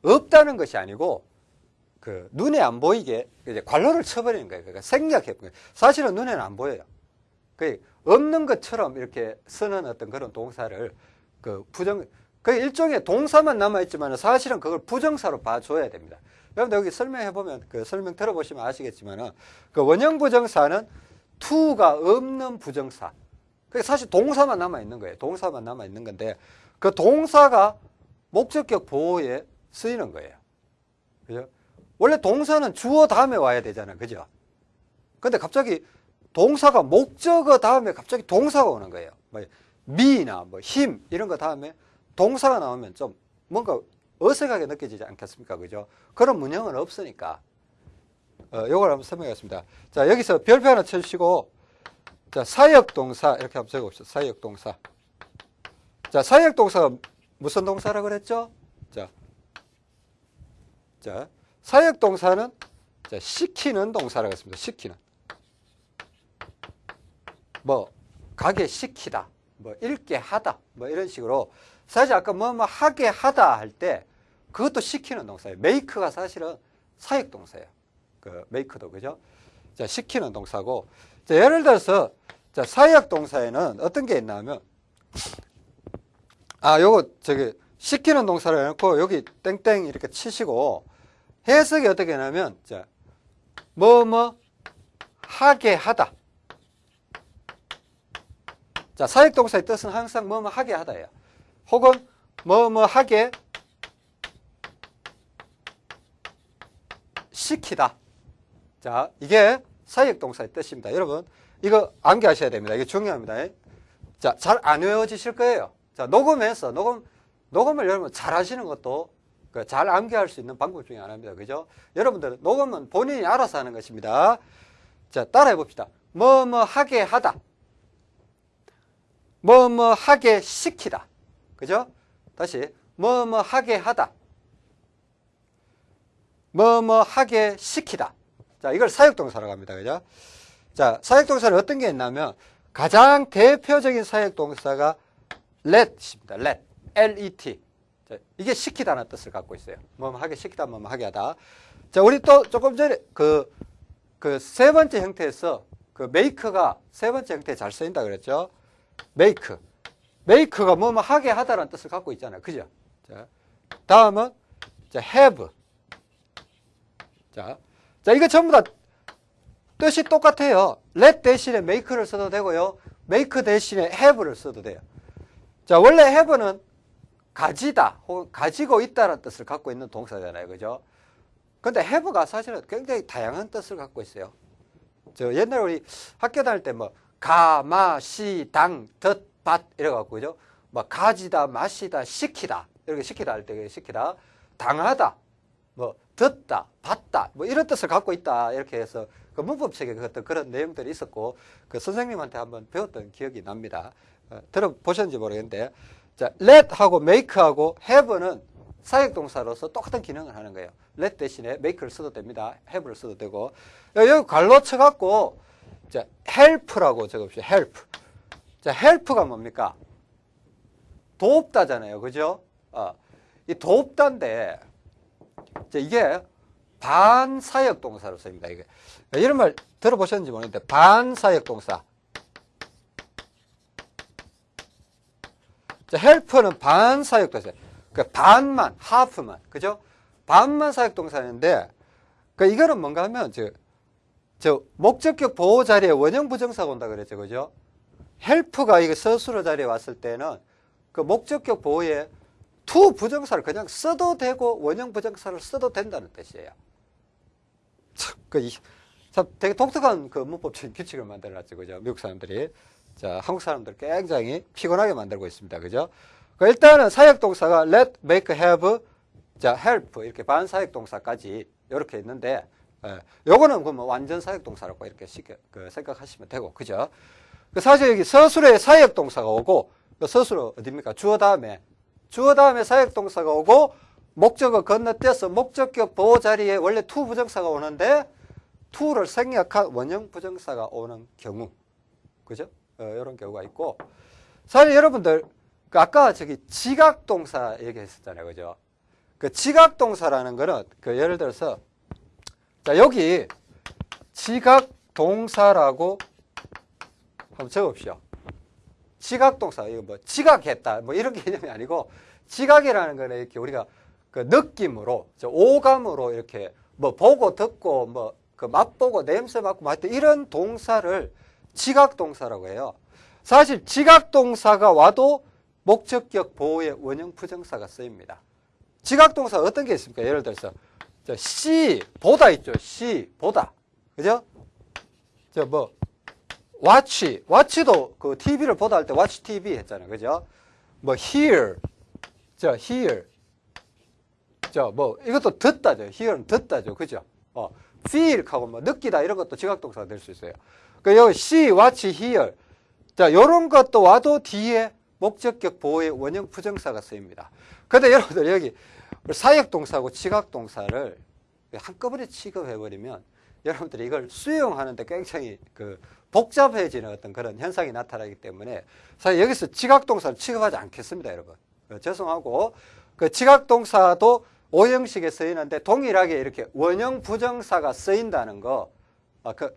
없다는 것이 아니고 그 눈에 안 보이게 이제 관로를 쳐버리는 거예요. 그러니까 생략해 버리는 거예요. 사실은 눈에는 안 보여요. 그 없는 것처럼 이렇게 쓰는 어떤 그런 동사를 그 부정 그 일종의 동사만 남아 있지만 사실은 그걸 부정사로 봐줘야 됩니다. 여러분들 여기 설명해 보면 그 설명 들어보시면 아시겠지만은 그 원형 부정사는 to가 없는 부정사. 그 사실 동사만 남아 있는 거예요. 동사만 남아 있는 건데 그 동사가 목적격 보호에 쓰이는 거예요. 그죠? 원래 동사는 주어 다음에 와야 되잖아요. 그죠? 근데 갑자기 동사가 목적어 다음에 갑자기 동사가 오는 거예요. 뭐 미나 뭐 힘 이런 거 다음에 동사가 나오면 좀 뭔가 어색하게 느껴지지 않겠습니까? 그죠? 그런 문형은 없으니까. 어, 요걸 한번 설명하겠습니다. 자, 여기서 별표 하나 쳐주시고, 자, 사역동사, 이렇게 한번 적어봅시다. 사역동사. 자, 사역동사가 무슨 동사라 그랬죠? 자, 자, 사역동사는 자, 시키는 동사라고 했습니다. 시키는. 뭐, 가게 시키다, 뭐, 읽게 하다, 뭐, 이런 식으로. 사실 아까 뭐, 뭐, 하게 하다 할 때, 그것도 시키는 동사예요. 메이크가 사실은 사역 동사예요. 그, 메이크도, 그죠? 자, 시키는 동사고. 자, 예를 들어서, 자, 사역 동사에는 어떤 게 있냐면, 아, 요거, 저기, 시키는 동사를 해 놓고, 여기 땡땡 이렇게 치시고, 해석이 어떻게 하냐면, 자, 뭐, 뭐, 하게 하다. 자, 사역 동사의 뜻은 항상 뭐뭐 하게 하다예요. 혹은 뭐뭐 하게 시키다. 자, 이게 사역 동사의 뜻입니다. 여러분, 이거 암기하셔야 됩니다. 이게 중요합니다. 자, 잘 안 외워지실 거예요. 자, 녹음해서, 녹음, 녹음을 여러분 잘 하시는 것도 그잘 암기할 수 있는 방법 중에 하나입니다. 그죠? 여러분들 녹음은 본인이 알아서 하는 것입니다. 자, 따라해 봅시다. 뭐뭐 하게 하다. 뭐뭐 하게 시키다. 그죠? 다시 뭐뭐 하게 하다. 뭐뭐 하게 시키다. 자, 이걸 사역동사라고 합니다. 그죠? 자, 사역동사는 어떤 게 있냐면 가장 대표적인 사역동사가 let입니다. let. L-E-T. 자, 이게 시키다는 뜻을 갖고 있어요. 뭐 하게 시키다, 뭐 하게 하다. 자, 우리 또 조금 전에 그, 그 세 번째 형태에서 그 make가 세 번째 형태에 잘 쓰인다 그랬죠? make. Make가 뭐뭐 하게 하다라는 뜻을 갖고 있잖아요. 그죠? 자, 다음은 자, have. 자, 자, 이거 전부 다 뜻이 똑같아요. let 대신에 make를 써도 되고요. make 대신에 have를 써도 돼요. 자, 원래 have는 가지다 혹은 가지고 있다는 뜻을 갖고 있는 동사잖아요. 그죠? 근데 have가 사실은 굉장히 다양한 뜻을 갖고 있어요. 저 옛날에 우리 학교 다닐 때 뭐 가, 마, 시, 당, 덧, 밭 이래갖고 그죠? 뭐 가지다, 마시다, 시키다 이렇게 시키다 할 때 시키다, 당하다, 뭐 듣다, 봤다 뭐 이런 뜻을 갖고 있다 이렇게 해서 그 문법책에 그 어떤 그런 내용들이 있었고 그 선생님한테 한번 배웠던 기억이 납니다. 어, 들어보셨는지 모르겠는데 자, let하고 make하고 have는 사역동사로서 똑같은 기능을 하는 거예요. let 대신에 make를 써도 됩니다. have를 써도 되고 여기 관로 쳐갖고 자, help라고 적읍시다. help. 자, help가 뭡니까? 돕다잖아요. 그죠? 어, 이 돕다인데 이게 반사역 동사로 씁니다. 이게 이런 말 들어보셨는지 모르겠는데 반사역 동사. 자, help는 반사역 동사. 그 반만, half만, 그죠? 반만 사역 동사인데, 그 이거는 뭔가 하면 저, 저 목적격 보어 자리에 원형 부정사가 온다 그랬죠, 그죠? help가 이거 서술어 자리에 왔을 때는 그 목적격 보어에 to 부정사를 그냥 써도 되고 원형 부정사를 써도 된다는 뜻이에요. 참, 그, 참 되게 독특한 그 문법적인 규칙을 만들어놨죠. 그죠? 미국 사람들이. 자, 한국 사람들 굉장히 피곤하게 만들고 있습니다. 그죠? 그 일단은 사역동사가 let, make, have, 자, help 이렇게 반사역동사까지 이렇게 있는데 예, 요거는 그뭐 완전 사역동사라고 이렇게 쉽게 그 생각하시면 되고 그죠? 그 사실 여기 서술에 사역동사가 오고 그 서술어 어디입니까? 주어 다음에 주어 다음에 사역동사가 오고 목적어 건너뛰어서 목적격 보어 자리에 원래 to 부정사가 오는데 to를 생략한 원형 부정사가 오는 경우 그죠? 어, 이런 경우가 있고 사실 여러분들 그 아까 저기 지각동사 얘기했었잖아요 그죠? 그 지각동사라는 거는 그 예를 들어서 자 여기 지각동사라고 한번 적으십시오 지각동사 이거 뭐 지각했다 뭐 이런 개념이 아니고 지각이라는 거는 이렇게 우리가 그 느낌으로 오감으로 이렇게 뭐 보고 듣고 뭐 그 맛보고 냄새 맡고 뭐 하여튼 이런 동사를 지각동사라고 해요. 사실 지각동사가 와도 목적격 보호의 원형 부정사가 쓰입니다. 지각동사 어떤 게 있습니까? 예를 들어서 시 보다 있죠. 시 보다 그죠? 저 뭐 watch watch도 그 TV를 보다 할 때 watch TV 했잖아요. 그죠? 뭐 hear 저 hear 저뭐 이것도 듣다죠. hear는 듣다죠. 그죠? 어 feel 하고 뭐 느끼다 이런 것도 지각동사가 될 수 있어요. 그 여기 see, watch, hear 자 요런 것도 와도 뒤에 목적격 보호의 원형 부정사가 쓰입니다. 근데 여러분들 여기 사역동사하고 지각동사를 한꺼번에 취급해버리면 여러분들이 이걸 수용하는데 굉장히 그 복잡해지는 어떤 그런 현상이 나타나기 때문에 사실 여기서 지각동사를 취급하지 않겠습니다, 여러분. 어, 죄송하고 그 지각동사도 오형식에 쓰이는데 동일하게 이렇게 원형 부정사가 쓰인다는 거, 아, 그,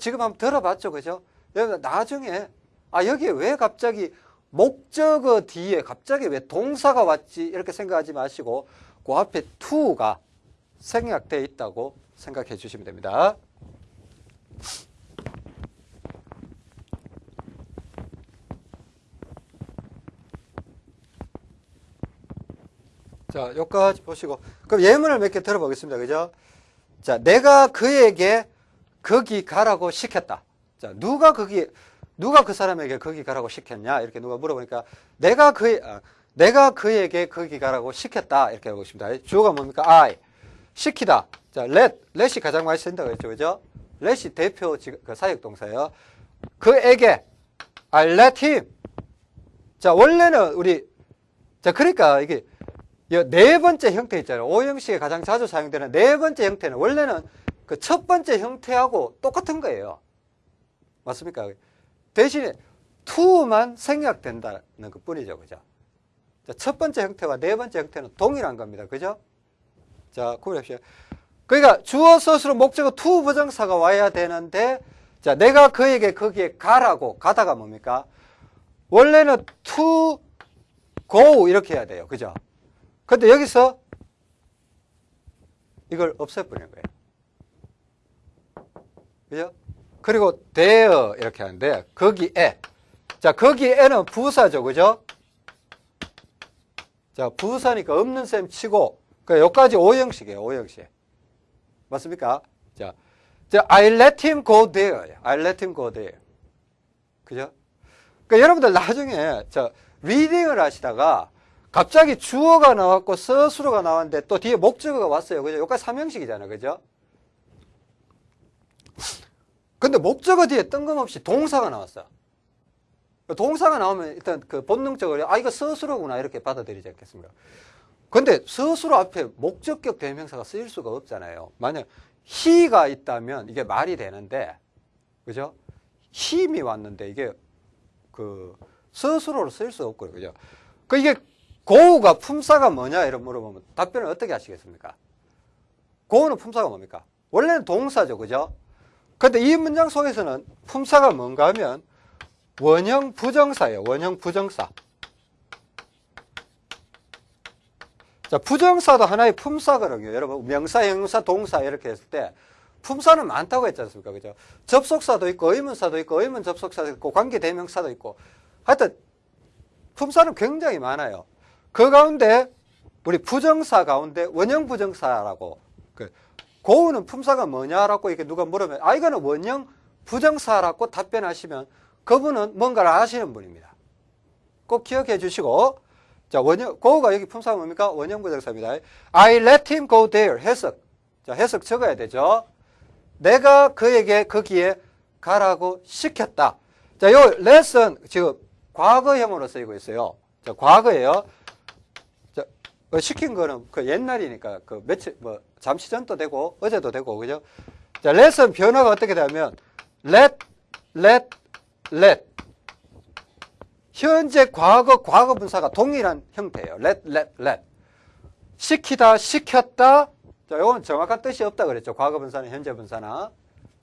지금 한번 들어봤죠, 그죠? 여러분 나중에 아 여기에 왜 갑자기 목적어 뒤에 갑자기 왜 동사가 왔지 이렇게 생각하지 마시고 그 앞에 to가 생략되어 있다고 생각해 주시면 됩니다. 자, 여기까지 보시고. 그럼 예문을 몇 개 들어보겠습니다. 그죠? 자, 내가 그에게 거기 가라고 시켰다. 자, 누가 거기, 누가 그 사람에게 거기 가라고 시켰냐? 이렇게 누가 물어보니까 내가 그, 아, 내가 그에게 거기 가라고 시켰다. 이렇게 하고 있습니다. 주어가 뭡니까? I. 시키다. 자, let. let이 가장 많이 쓴다고 했죠. 그죠? let이 대표 그 사역 동사예요. 그에게 I let him. 자, 원래는 우리 자, 그러니까 이게 네 번째 형태 있잖아요. 오형식에 가장 자주 사용되는 네 번째 형태는 원래는 그 첫 번째 형태하고 똑같은 거예요. 맞습니까? 대신에 to만 생략된다는 것 뿐이죠. 그죠? 자, 첫 번째 형태와 네 번째 형태는 동일한 겁니다. 그죠? 자, 구분합시다. 그러니까 주어 서술로 목적어 to 부정사가 와야 되는데 자, 내가 그에게 거기에 가라고 가다가 뭡니까? 원래는 go 이렇게 해야 돼요. 그죠? 근데 여기서 이걸 없애버리는 거예요. 그죠? 그리고 there 이렇게 하는데 거기에 자 거기에는 부사죠. 그죠? 자 부사니까 없는 셈 치고 그 여기까지 오형식이에요. 오형식. 맞습니까? 자, 자 I let him go there. I let him go there. 그죠? 그러니까 여러분들 나중에 저 리딩을 하시다가 갑자기 주어가 나왔고 서술어가 나왔는데 또 뒤에 목적어가 왔어요. 그죠? 여기까지 삼형식이잖아요. 그죠? 근데 목적어 뒤에 뜬금없이 동사가 나왔어. 동사가 나오면 일단 그 본능적으로 아 이거 서술어구나 이렇게 받아들이지 않겠습니까? 근데 서술어 앞에 목적격 대명사가 쓰일 수가 없잖아요. 만약 he가 있다면 이게 말이 되는데 그죠? 힘이 왔는데 이게 그 서술어로 쓰일 수 없고요. 그죠? 그 이게 고우가 품사가 뭐냐 이런 물어보면 답변을 어떻게 하시겠습니까? 고우는 품사가 뭡니까? 원래는 동사죠. 그죠? 근데 이 문장 속에서는 품사가 뭔가 하면 원형 부정사예요. 원형 부정사. 자, 부정사도 하나의 품사거든요. 여러분, 명사, 형용사, 동사 이렇게 했을 때 품사는 많다고 했지 않습니까? 그죠? 접속사도 있고, 의문사도 있고, 의문 접속사도 있고, 관계 대명사도 있고. 하여튼, 품사는 굉장히 많아요. 그 가운데, 우리 부정사 가운데 원형 부정사라고, 그, 고우는 품사가 뭐냐라고 이렇게 누가 물으면, 아, 이거는 원형 부정사라고 답변하시면 그분은 뭔가를 아시는 분입니다. 꼭 기억해 주시고, 자, 원형, go가 여기 품사가 뭡니까? 원형 부정사입니다. I let him go there. 해석. 자, 해석 적어야 되죠. 내가 그에게 거기에 가라고 시켰다. 자, 요 let은 지금 과거형으로 쓰이고 있어요. 자, 과거예요. 자, 어, 시킨 거는 그 옛날이니까 그 며칠, 뭐, 잠시 전도 되고, 어제도 되고, 그죠? 자, let은 변화가 어떻게 되면 let, let, let. 현재 과거 과거 분사가 동일한 형태예요. let let let. 시키다 시켰다. 자, 이건 정확한 뜻이 없다 그랬죠. 과거 분사는 현재 분사나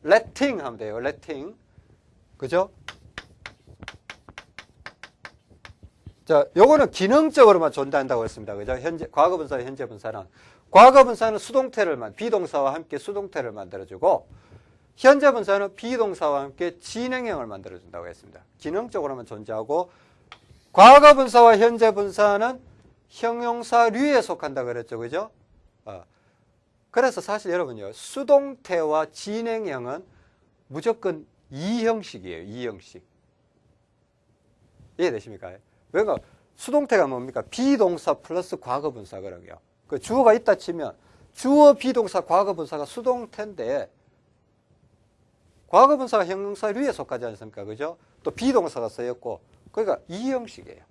letting 하면 돼요. letting. 그죠? 자, 요거는 기능적으로만 존재한다고 했습니다. 그죠? 현재 과거 분사 현재 분사는 과거 분사는 수동태를만 비동사와 함께 수동태를 만들어 주고 현재 분사는 비동사와 함께 진행형을 만들어준다고 했습니다. 기능적으로만 존재하고 과거 분사와 현재 분사는 형용사류에 속한다 그랬죠. 그죠? 어. 그래서 사실 여러분요. 수동태와 진행형은 무조건 이형식이에요. 이형식. 이해되십니까? 그러니까 수동태가 뭡니까? 비동사 플러스 과거 분사거든요. 그 주어가 있다 치면 주어 비동사 과거 분사가 수동태인데 과거 분사가 형용사 류에 속하지 않습니까? 그죠? 또 비동사가 쓰였고, 그러니까 이 형식이에요.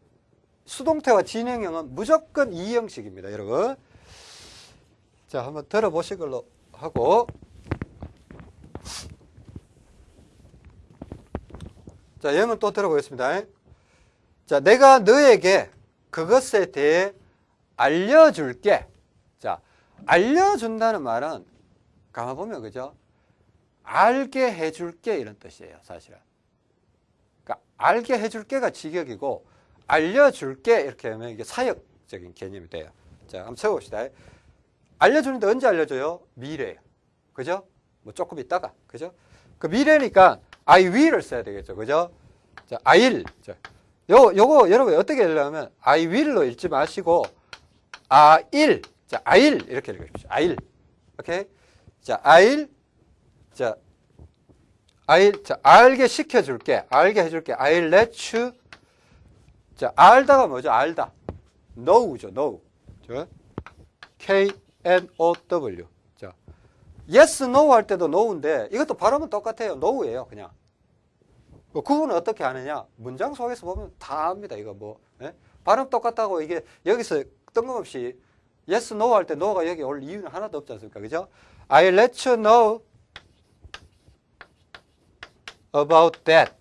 수동태와 진행형은 무조건 이 형식입니다, 여러분. 자, 한번 들어보실 걸로 하고. 자, 영은 또 들어보겠습니다. 자, 내가 너에게 그것에 대해 알려줄게. 자, 알려준다는 말은, 가만 보면, 그죠? 알게 해줄게 이런 뜻이에요 사실은 그러니까 알게 해줄게가 직역이고 알려줄게 이렇게 하면 이게 사역적인 개념이 돼요 자 한번 쳐봅시다 알려주는데 언제 알려줘요? 미래예요 그죠? 뭐 조금 있다가 그죠? 그 미래니까 I will을 써야 되겠죠 그죠? 자 I'll 자, 요, 요거 여러분 어떻게 읽으려면 I will로 읽지 마시고 I'll 자 I'll 이렇게 읽으십시오 I'll 오케이 자 I'll 자, I'll, 자, 알게 시켜 줄게. 알게 해 줄게. I'll let you. 자, 알다가 뭐죠? 알다. know죠, know. 자, K-N-O-W. 자, yes, no 할 때도 know인데 이것도 발음은 똑같아요. know예요, 그냥. 뭐 구분은 어떻게 하느냐? 문장 속에서 보면 다 압니다. 이거 뭐. 예? 발음 똑같다고 이게 여기서 뜬금없이 yes, no 할 때 no가 여기 올 이유는 하나도 없지 않습니까? 그죠? I'll let you know about that.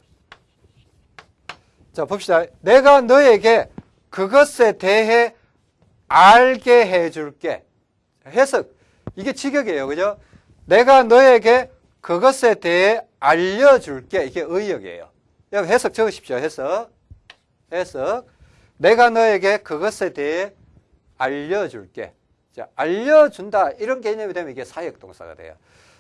자, 봅시다. 내가 너에게 그것에 대해 알게 해줄게. 해석. 이게 직역이에요. 그죠? 내가 너에게 그것에 대해 알려줄게. 이게 의역이에요. 여기 해석 적으십시오. 해석. 해석. 내가 너에게 그것에 대해 알려줄게. 자, 알려준다. 이런 개념이 되면 이게 사역 동사가 돼요.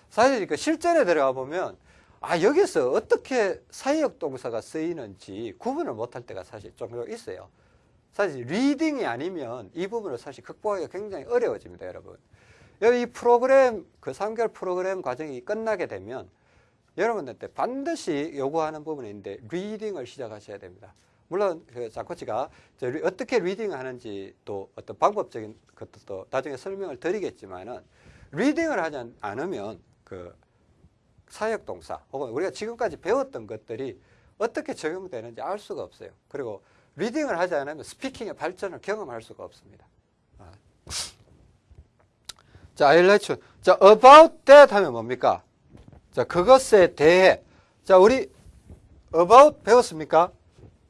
사실 그 실전에 들어가 보면 아, 여기서 어떻게 사역 동사가 쓰이는지 구분을 못할 때가 사실 좀 있어요. 사실 reading이 아니면 이 부분을 사실 극복하기가 굉장히 어려워집니다, 여러분. 여기 이 프로그램, 그 3개월 프로그램 과정이 끝나게 되면 여러분한테 반드시 요구하는 부분이 있는데 reading을 시작하셔야 됩니다. 물론 그 자코치가 어떻게 reading을 하는지 또 어떤 방법적인 것도 나중에 설명을 드리겠지만은 reading을 하지 않- 않으면 그 사역 동사 혹은 우리가 지금까지 배웠던 것들이 어떻게 적용되는지 알 수가 없어요. 그리고 reading을 하지 않으면 speaking의 발전을 경험할 수가 없습니다. 아. 자, I'll let you. 자, about that 하면 뭡니까? 자, 그것에 대해. 자, 우리 about 배웠습니까?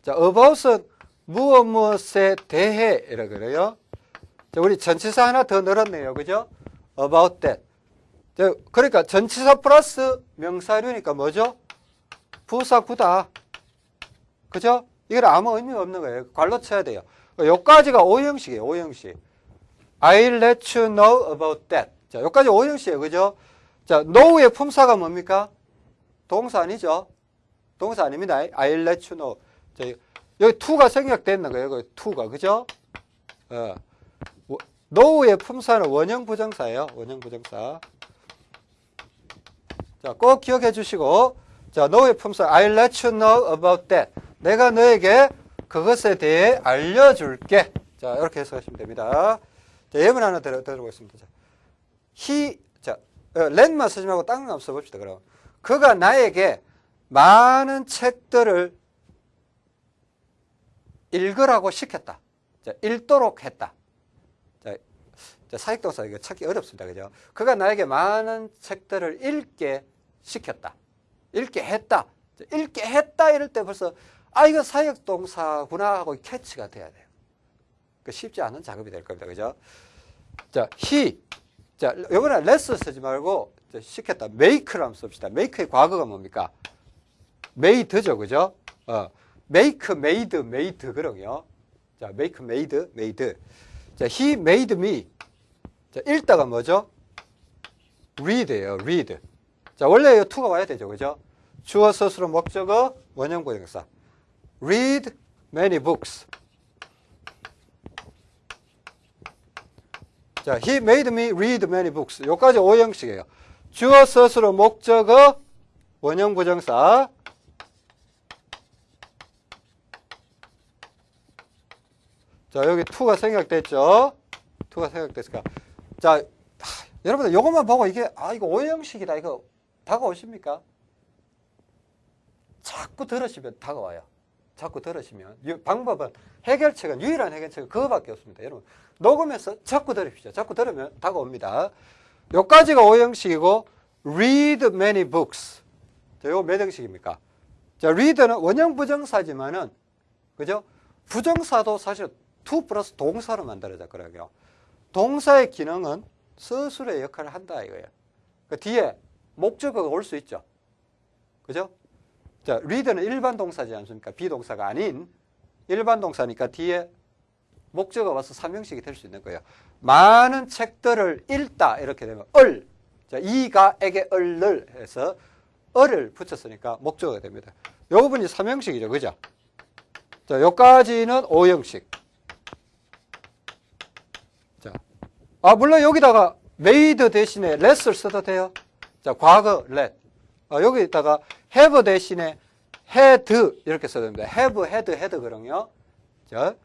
자, about은 무엇 무엇에 대해 이라 그래요. 자, 우리 전치사 하나 더 늘었네요. 그죠? about that. 자, 그러니까 전치사 플러스 명사류니까 뭐죠? 부사구다. 그죠? 이건 아무 의미가 없는 거예요. 관로 쳐야 돼요. 요까지가 오형식이에요. 오형식. I'll let you know about that. 자, 여기까지 오형식이에요. 그죠? 자, know의 품사가 뭡니까? 동사 아니죠? 동사 아닙니다. I'll let you know. 자, 여기 to가 생략됐는 거예요. 여기 to가. 그죠? 어. 워- know의 품사는 원형 부정사예요. 원형 부정사. 자, 꼭 기억해 주시고. 자, know의 품사. I'll let you know about that. 내가 너에게 그것에 대해 알려줄게. 자, 이렇게 해석하시면 됩니다. 자, 예문 하나 들어, 들어보겠습니다. 자, he, 자, 어, let만 쓰지 말고 딴거 한번 써봅시다. 그럼. 그가 나에게 많은 책들을 읽으라고 시켰다. 자, 읽도록 했다. 자, 자, 사익동사 이거 찾기 어렵습니다. 그죠? 그가 나에게 많은 책들을 읽게 시켰다. 읽게 했다. 자, 읽게 했다 이럴 때 벌써 아 이거 사역동사구나 하고 캐치가 돼야 돼요. 그 쉽지 않은 작업이 될 겁니다. 그죠? 자, he. 자, 이번에 less 쓰지 말고 자, 시켰다. make를 한번 씁시다. make의 과거가 뭡니까? made죠. 그죠? 어. make, made, made 그럼요. 자, make, made, made. 자, he made me. 자, 읽다가 뭐죠? read예요. read. 자, 원래 이 to가 와야 되죠. 그죠? 주어 스스로 목적어 원형 부정사. read many books. 자, he made me read many books. 여기까지 오형식이에요. 주어 스스로 목적어 원형 부정사. 자, 여기 to가 생략됐죠? to가 생략됐으니까. 자, 하, 여러분들 이것만 보고 이게 아, 이거 오형식이다. 이거 다가오십니까? 자꾸 들으시면 다가와요. 자꾸 들으시면 이 방법은 해결책은 유일한 해결책은 그거밖에 없습니다. 여러분 녹음해서 자꾸 들으십시오. 자꾸 들으면 다가옵니다. 요까지가 오형식이고 read many books. 자, 요거 몇 형식입니까? 자, read는 원형 부정사지만은 그죠? 부정사도 사실 to 플러스 동사로 만들어졌거든요. 동사의 기능은 스스로의 역할을 한다 이거예요. 그 뒤에 목적어가 올 수 있죠. 그죠? 자, read는 일반 동사지 않습니까? 비동사가 아닌 일반 동사니까 뒤에 목적어 와서 삼형식이 될 수 있는 거예요. 많은 책들을 읽다 이렇게 되면 얼. 자, 이가 에게 얼을 해서 얼을 붙였으니까 목적어가 됩니다. 요 부분이 삼형식이죠. 그죠? 자, 요까지는 오형식. 자. 아, 물론 여기다가 made 대신에 let을 써도 돼요. 자, 과거 let. 아, 여기다가 have 대신에 had 이렇게 써야 됩니다. have, had, had 그럼요. 자,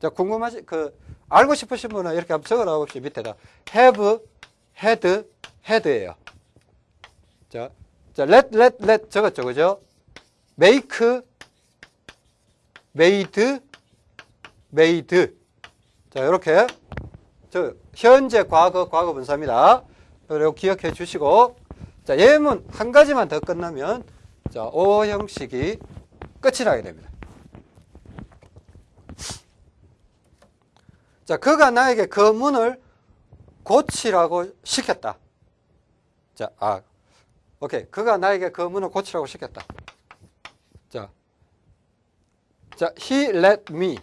자 궁금하시 그 알고 싶으신 분은 이렇게 한번 적어 놔 봅시다. 밑에다 have, had, had예요. 자, 자 let, let, let 적었죠, 그죠? make, made, made. 자, 이렇게 저 현재 과거 과거 분사입니다. 그리고 기억해 주시고 자, 예문 한 가지만 더 끝나면 자, O 형식이 끝이 나게 됩니다. 자, 그가 나에게 그 문을 고치라고 시켰다. 자, 아, 오케이. 그가 나에게 그 문을 고치라고 시켰다. 자, 자, he let me.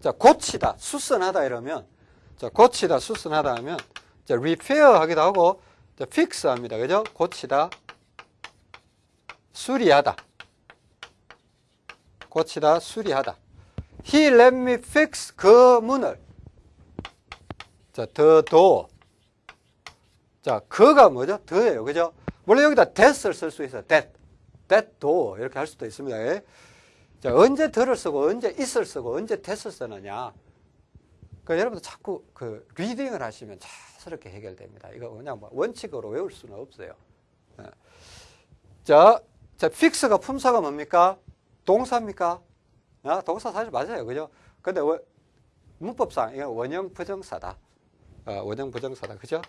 자, 고치다, 수선하다 이러면, 자, 고치다, 수선하다 하면, 자, repair 하기도 하고, 자, fix 합니다. 그죠? 고치다, 수리하다. 고치다, 수리하다. He let me fix 그 문을. 자, the door. 자, 그가 뭐죠? 더예요. 그죠? 물론 여기다 that을 쓸 수 있어요. that. that도 이렇게 할 수도 있습니다. 예? 자, 언제 들을 쓰고 언제 있을 쓰고 언제 that을 쓰느냐. 그 여러분들 자꾸 그 리딩을 하시면 자스럽게 해결됩니다. 이거 그냥 뭐 원칙으로 외울 수는 없어요. 예. 자, 자, fix가 품사가 뭡니까? 동사입니까? 아, 동사 사실 맞아요. 그죠? 근데 원- 문법상 이건 원형 부정사다. 어, 원형 부정사다. 그죠?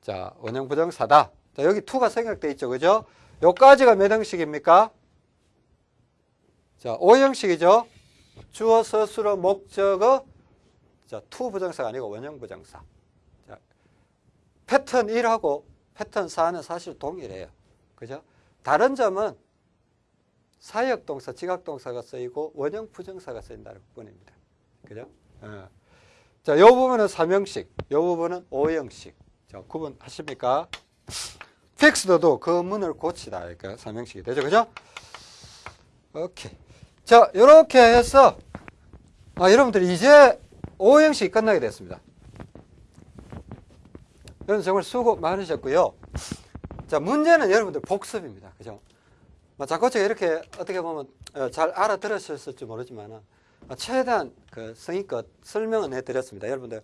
자, 원형 부정사다. 자, 여기 to가 생략돼 있죠. 그죠? 요까지가 몇 형식입니까? 자, 5형식이죠. 주어, 서술어, 목적어. 자, to 부정사가 아니고 원형 부정사. 자, 패턴 1하고 패턴 4는 사실 동일해요. 그죠? 다른 점은 사역 동사, 지각 동사가 쓰이고 원형 부정사가 쓰인다는 뿐입니다. 그죠? 어. 자, 요 부분은 3형식, 요 부분은 5형식. 자, 구분하십니까? 텍스트도 그 문을 고치다. 그러니까 3형식이 되죠. 그죠? 오케이. 자, 요렇게 해서 아, 여러분들 이제 5형식이 끝나게 됐습니다. 여러분 정말 수고 많으셨고요. 자, 문제는 여러분들 복습입니다. 그죠? 뭐 자꾸 이렇게 어떻게 보면 어, 잘 알아들으셨을지 모르지만 최대한 그 성의껏 설명은 해드렸습니다. 여러분들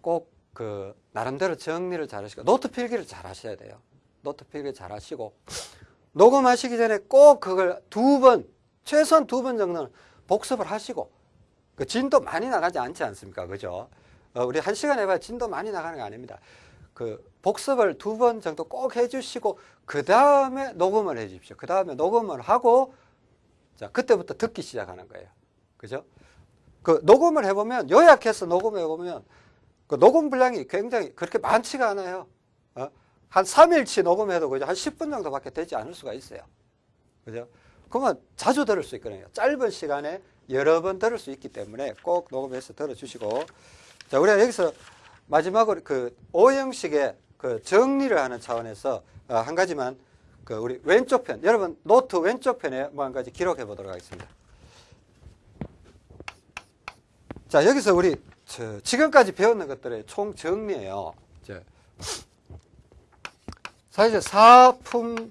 꼭 그 나름대로 정리를 잘 하시고 노트 필기를 잘 하셔야 돼요. 노트 필기 잘 하시고 녹음하시기 전에 꼭 그걸 두 번, 최소한 두 번 정도는 복습을 하시고 그 진도 많이 나가지 않지 않습니까? 그죠? 어, 우리 한 시간 해봐야 진도 많이 나가는 거 아닙니다. 그 복습을 두 번 정도 꼭 해주시고 그 다음에 녹음을 해주십시오. 그 다음에 녹음을 하고 자 그때부터 듣기 시작하는 거예요. 그죠? 그 녹음을 해보면 요약해서 녹음해 보면 그 녹음 분량이 굉장히 그렇게 많지가 않아요. 어? 한 3일치 녹음해도 그죠? 한 10분 정도밖에 되지 않을 수가 있어요. 그죠? 그러면 자주 들을 수 있거든요. 짧은 시간에 여러 번 들을 수 있기 때문에 꼭 녹음해서 들어주시고 자 우리가 여기서 마지막으로 그 오형식의 그 정리를 하는 차원에서 어, 한 가지만 그 우리 왼쪽 편 여러분 노트 왼쪽 편에 뭐 한 가지 기록해 보도록 하겠습니다. 자 여기서 우리 저 지금까지 배웠는 것들의 총 정리예요. 저 사실 사품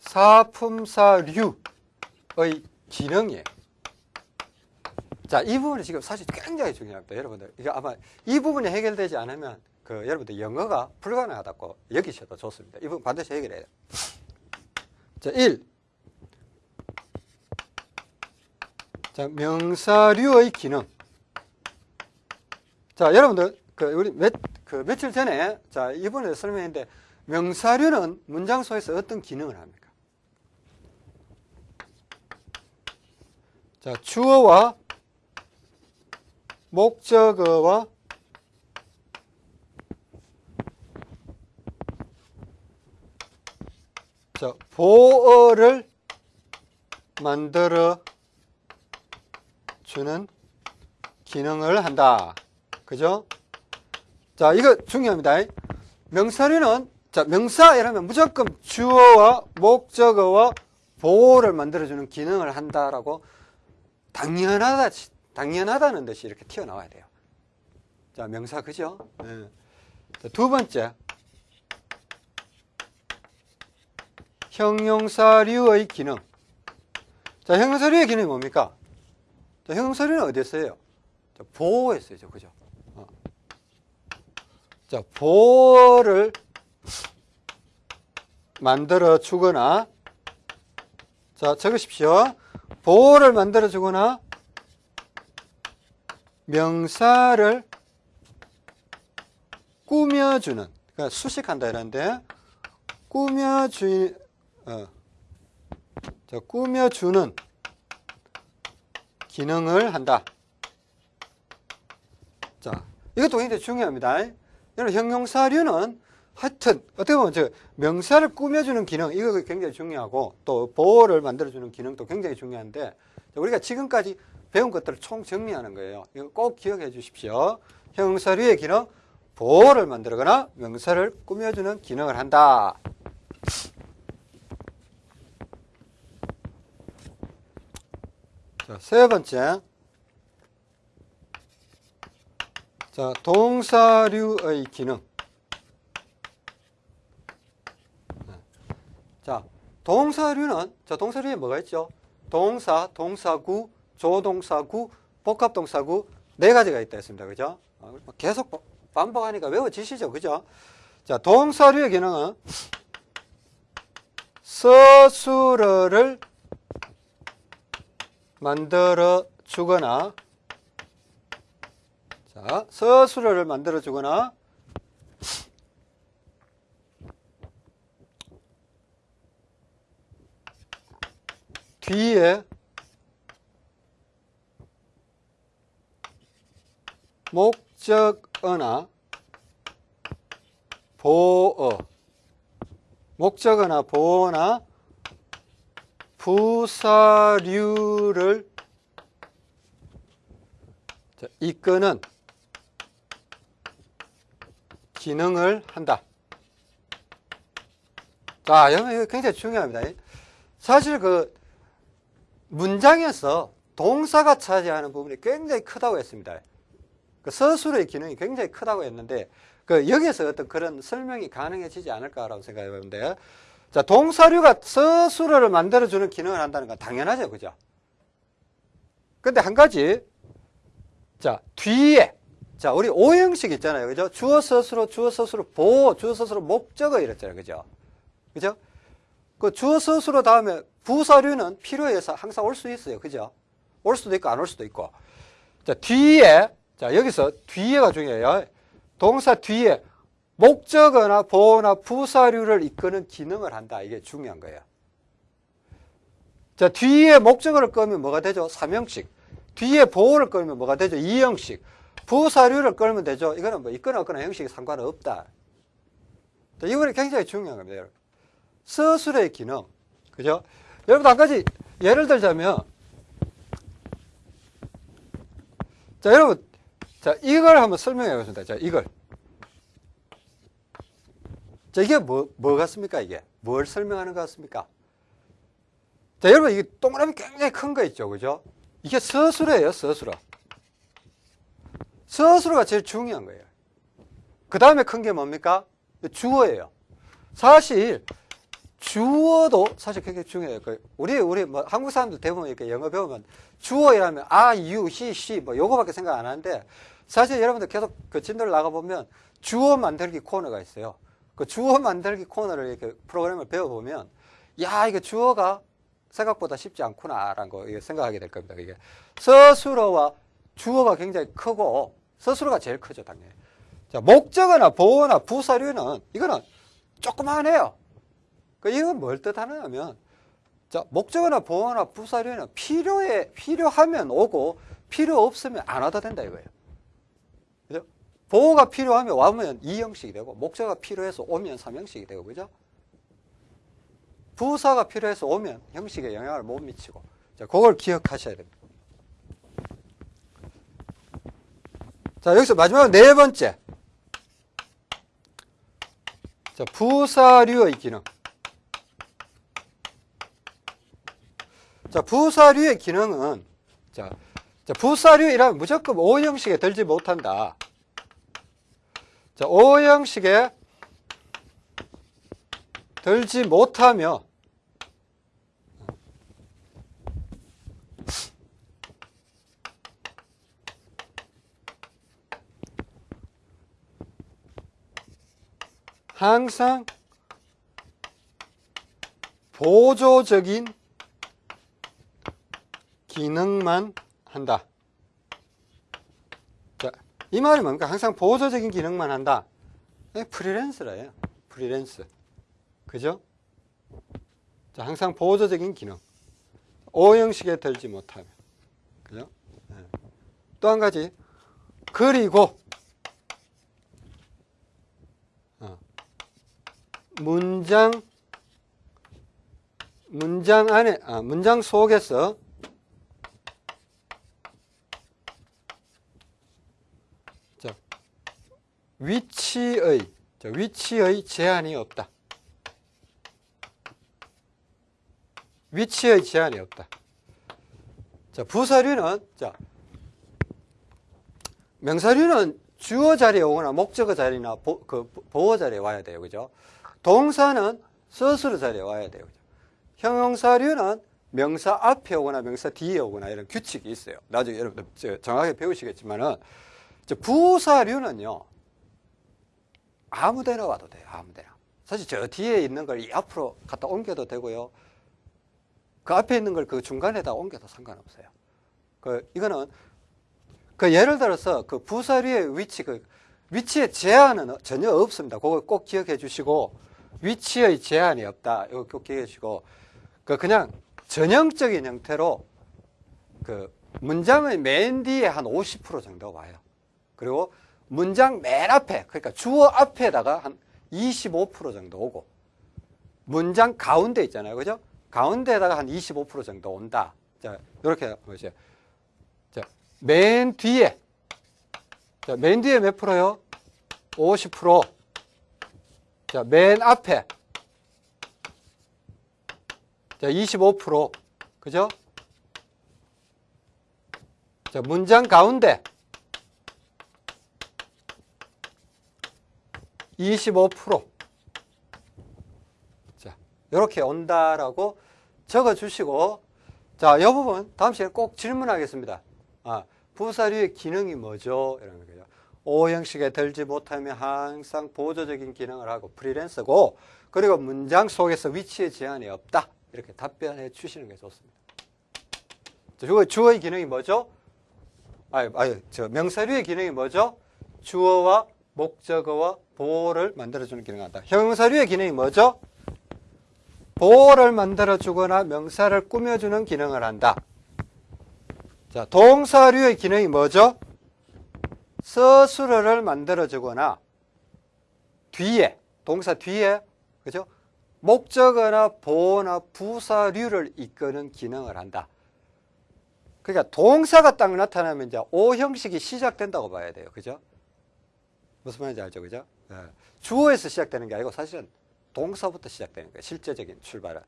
사품사류의 기능이에요. 자, 이 부분이 지금 사실 굉장히 중요합니다. 여러분들. 이게 아마 이 부분이 해결되지 않으면 그 여러분들 영어가 불가능하다고 여기셔도 좋습니다. 이 부분 반드시 해결해야 돼요. 자, 1. 자, 명사류의 기능. 자, 여러분들, 그, 우리 몇, 그 며칠 전에, 자, 이번에 설명했는데, 명사류는 문장 속에서 어떤 기능을 합니까? 자, 주어와 목적어와 자, 보어를 만들어 주는 기능을 한다. 그죠? 자, 이거 중요합니다. 명사류는 자, 명사 이러면 무조건 주어와 목적어와 보호를 만들어주는 기능을 한다라고 당연하다, 당연하다는 듯이 이렇게 튀어나와야 돼요. 자, 명사, 그죠? 네. 자, 두 번째. 형용사류의 기능. 자, 형용사류의 기능이 뭡니까? 자, 형용사류는 어디에? 자, 보호에 쓰죠. 그죠? 어. 자, 보호를 만들어 주거나 자, 적으십시오. 보호를 만들어 주거나 명사를 꾸며주는 그러니까 수식한다 이런데 꾸며주 어, 자, 꾸며주는 기능을 한다. 자, 이것도 굉장히 중요합니다. 여러분 형용사류는 하여튼 어떻게 보면 저 명사를 꾸며주는 기능 이거 굉장히 중요하고 또 보호를 만들어주는 기능도 굉장히 중요한데 우리가 지금까지 배운 것들을 총 정리하는 거예요. 이거 꼭 기억해 주십시오. 형용사류의 기능 보호를 만들거나 명사를 꾸며주는 기능을 한다. 자, 세 번째. 자, 동사류의 기능. 동사류는 자 동사류에 뭐가 있죠? 동사, 동사구, 조동사구, 복합동사구 네 가지가 있다 했습니다. 그죠? 어, 계속 반복하니까 외워지시죠. 그죠? 자, 동사류의 기능은 서술어를 만들어 주거나 자, 서술어를 만들어 주거나 뒤에 목적어나 보어 목적어나 보어나 부사류를 이끄는 기능을 한다. 자, 여러분 이거 굉장히 중요합니다. 사실 그 문장에서 동사가 차지하는 부분이 굉장히 크다고 했습니다. 그 서술의 기능이 굉장히 크다고 했는데 그 여기서 어떤 그런 설명이 가능해지지 않을까라고 생각해 보는데 자 동사류가 서술어를 만들어주는 기능을 한다는 건 당연하죠, 그죠? 근데 한 가지 자 뒤에 자 우리 오형식 있잖아요, 그죠? 주어 서술어 주어 서술어 보호 주어 서술어 목적어 이랬잖아요, 그죠? 그죠? 그 서술어 다음에 부사류는 필요해서 항상 올 수 있어요, 그죠? 올 수도 있고 안 올 수도 있고 자 뒤에 자 여기서 뒤에가 중요해요. 동사 뒤에 목적어나 보어나 부사류를 이끄는 기능을 한다. 이게 중요한 거예요. 자, 뒤에 목적어를 끌면 뭐가 되죠? 삼형식. 뒤에 보어를 끌면 뭐가 되죠? 이형식. 부사류를 끌면 되죠? 이거는 뭐 있거나 없거나 형식이 상관은 없다. 자, 이번에 굉장히 중요한 겁니다. 여러분. 서술의 기능. 그죠? 여러분, 한 가지 예를 들자면, 자, 여러분, 자, 이걸 한번 설명해 보겠습니다. 자, 이걸. 자, 이게 뭐, 뭐 같습니까, 이게? 뭘 설명하는 것 같습니까? 자, 여러분, 이게 동그라미 굉장히 큰 거 있죠, 그죠? 이게 서술어예요, 서술어. 서술어가 제일 중요한 거예요. 그 다음에 큰 게 뭡니까? 주어예요. 사실, 주어도 사실 굉장히 중요해요. 그 우리, 우리 뭐 한국 사람들 대부분 이렇게 영어 배우면 주어 이라면 아, 유, 히, 시뭐 요거밖에 생각 안 하는데 사실 여러분들 계속 그 진도를 나가 보면 주어 만들기 코너가 있어요. 그 주어 만들기 코너를 이렇게 프로그램을 배워 보면 야, 이거 주어가 생각보다 쉽지 않구나라는 거 생각하게 될 겁니다. 이게 서술어와 주어가 굉장히 크고 서술어가 제일 크죠, 당연히. 자, 목적어나 보어나 부사류는 이거는 조그만해요. 그 이건 뭘 뜻하느냐면 자, 목적어나 보어나 부사류는 필요해 필요하면 오고 필요 없으면 안 와도 된다 이거예요. 그죠? 보호가 필요하면 와면 2형식이 되고 목적어가 필요해서 오면 3형식이 되고 그죠? 부사가 필요해서 오면 형식에 영향을 못 미치고 자, 그걸 기억하셔야 됩니다. 자, 여기서 마지막 네 번째. 자, 부사류의 기능. 자, 부사류의 기능은, 자, 자 부사류이라면 무조건 O형식에 들지 못한다. 자, O형식에 들지 못하며, 항상 보조적인 기능만 한다. 자, 이 말이 뭡니까? 항상 보조적인 기능만 한다. 프리랜서라요. 프리랜서. 그죠? 자, 항상 보조적인 기능. 오형식에 들지 못하면. 그죠? 네. 또한 가지. 그리고, 어, 문장, 문장 안에, 아, 문장 속에서 위치의 위치의 제한이 없다. 위치의 제한이 없다. 자, 부사류는 자 명사류는 주어 자리에 오거나 목적어 자리나 보, 그 보어 자리에 와야 돼요. 그죠? 동사는 서술어 자리에 와야 돼요. 그죠? 형용사류는 명사 앞에 오거나 명사 뒤에 오거나 이런 규칙이 있어요. 나중에 여러분들 저 정확하게 배우시겠지만은 저 부사류는요 아무 데나 와도 돼요. 아무 데나. 사실 저 뒤에 있는 걸 이 앞으로 갖다 옮겨도 되고요. 그 앞에 있는 걸 그 중간에다 옮겨도 상관없어요. 그 이거는 그 예를 들어서 그 부사류의 위치 그 위치의 제한은 전혀 없습니다. 그거 꼭 기억해 주시고 위치의 제한이 없다. 이거 꼭 기억해 주시고 그 그냥 전형적인 형태로 그 문장의 맨 뒤에 한 50% 정도 와요. 그리고 문장 맨 앞에 그러니까 주어 앞에다가 한 25% 정도 오고 문장 가운데 있잖아요. 그죠? 가운데에다가 한 25% 정도 온다. 자, 이렇게 보세요. 자, 맨 뒤에 자, 맨 뒤에 몇 프로요? 50%. 자, 맨 앞에. 자, 25%. 그죠? 자, 문장 가운데. 25%. 자, 이렇게 온다라고 적어 주시고, 자, 이 부분 다음 시간에 꼭 질문하겠습니다. 아, 부사류의 기능이 뭐죠? 이러는 거죠. O 형식에 들지 못하면 항상 보조적인 기능을 하고 프리랜서고 그리고 문장 속에서 위치의 제한이 없다. 이렇게 답변해 주시는 게 좋습니다. 주어, 주어의 기능이 뭐죠? 아니, 아니, 저 명사류의 기능이 뭐죠? 주어와 목적어와 보호를 만들어주는 기능을 한다. 형용사류의 기능이 뭐죠? 보호를 만들어주거나 명사를 꾸며주는 기능을 한다. 자, 동사류의 기능이 뭐죠? 서술어를 만들어주거나 뒤에, 동사 뒤에, 그죠? 목적어나 보어나 부사류를 이끄는 기능을 한다. 그러니까 동사가 딱 나타나면 이제 O 형식이 시작된다고 봐야 돼요. 그죠? 무슨 말인지 알죠? 그죠? 예. 주어에서 시작되는 게 아니고 사실은 동사부터 시작되는 거예요. 실제적인 출발은.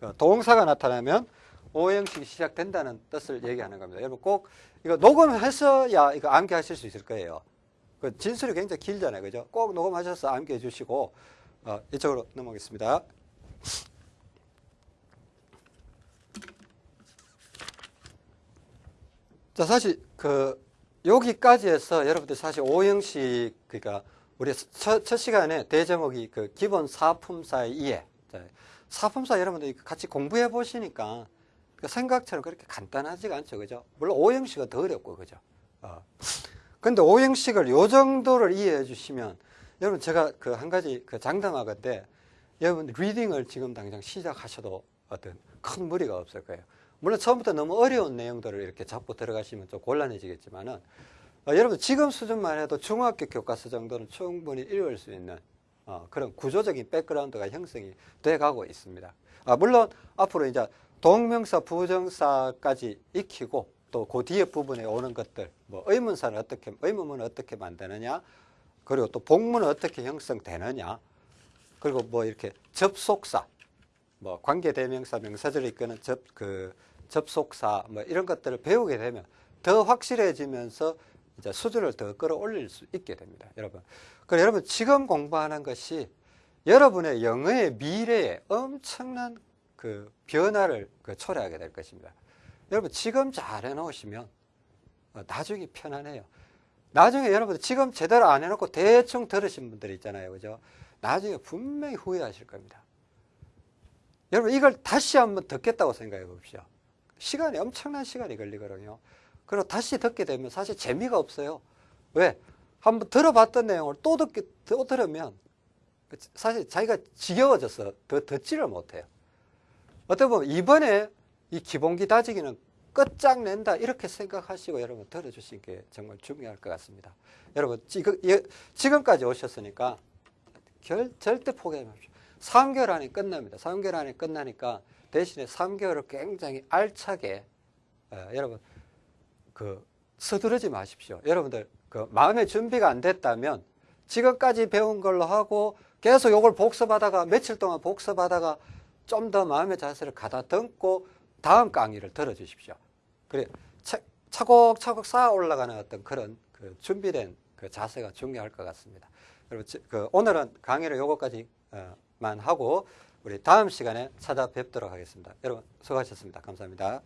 그 동사가 나타나면 O 형식이 시작된다는 뜻을 얘기하는 겁니다. 여러분 꼭 이거 녹음해서야 이거 암기하실 수 있을 거예요. 그 진술이 굉장히 길잖아요. 그죠? 꼭 녹음하셔서 암기해 주시고 어, 이쪽으로 넘어가겠습니다. 자, 사실 그 여기까지 해서 여러분들 사실 오형식 그러니까 우리 첫, 첫 시간에 대제목이 그 기본 사품사의 이해. 자, 사품사 여러분들 같이 공부해 보시니까 그 생각처럼 그렇게 간단하지가 않죠. 그죠? 물론 오형식은 더 어렵고 그죠? 어. 근데 오형식을 요 정도를 이해해 주시면 여러분 제가 그 한 가지 그 장담하건데 여러분 리딩을 지금 당장 시작하셔도 어떤 큰 무리가 없을 거예요. 물론 처음부터 너무 어려운 내용들을 이렇게 잡고 들어가시면 좀 곤란해지겠지만은 어, 여러분 지금 수준만 해도 중학교 교과서 정도는 충분히 읽을 수 있는 어, 그런 구조적인 백그라운드가 형성이 돼 가고 있습니다. 아, 물론 앞으로 이제 동명사, 부정사까지 익히고 또 그 뒤에 부분에 오는 것들, 뭐 의문사는 어떻게, 의문문은 어떻게 만드느냐, 그리고 또 복문은 어떻게 형성되느냐, 그리고 뭐 이렇게 접속사, 뭐 관계대명사, 명사절을 이끄는 접, 그 접속사, 뭐 이런 것들을 배우게 되면 더 확실해지면서 이제 수준을 더 끌어올릴 수 있게 됩니다. 여러분. 그래 여러분 지금 공부하는 것이 여러분의 영어의 미래에 엄청난 그 변화를 그 초래하게 될 것입니다. 여러분 지금 잘 해놓으시면 어, 나중에 편안해요. 나중에 여러분 지금 제대로 안 해놓고 대충 들으신 분들 있잖아요. 그죠? 나중에 분명히 후회하실 겁니다. 여러분 이걸 다시 한번 듣겠다고 생각해 봅시다. 시간이 엄청난 시간이 걸리거든요. 그리고 다시 듣게 되면 사실 재미가 없어요. 왜? 한번 들어봤던 내용을 또 듣게, 또 들으면 사실 자기가 지겨워져서 더 듣지를 못해요. 어떻게 보면 이번에 이 기본기 다지기는 끝장낸다 이렇게 생각하시고 여러분 들어주신 게 정말 중요할 것 같습니다. 여러분 지금, 예, 지금까지 오셨으니까 결, 절대 포기하지 마십시오. 3개월 안에 끝납니다. 3개월 안에 끝나니까 대신에 3개월을 굉장히 알차게 어, 여러분 그 서두르지 마십시오. 여러분들 그 마음의 준비가 안 됐다면 지금까지 배운 걸로 하고 계속 이걸 복습하다가 며칠 동안 복습하다가 좀 더 마음의 자세를 가다듬고 다음 강의를 들어주십시오. 그래 차, 차곡차곡 쌓아 올라가는 어떤 그런 그 준비된 그 자세가 중요할 것 같습니다. 여러분 그 오늘은 강의를 요거까지만 하고 우리 다음 시간에 찾아뵙도록 하겠습니다. 여러분 수고하셨습니다. 감사합니다.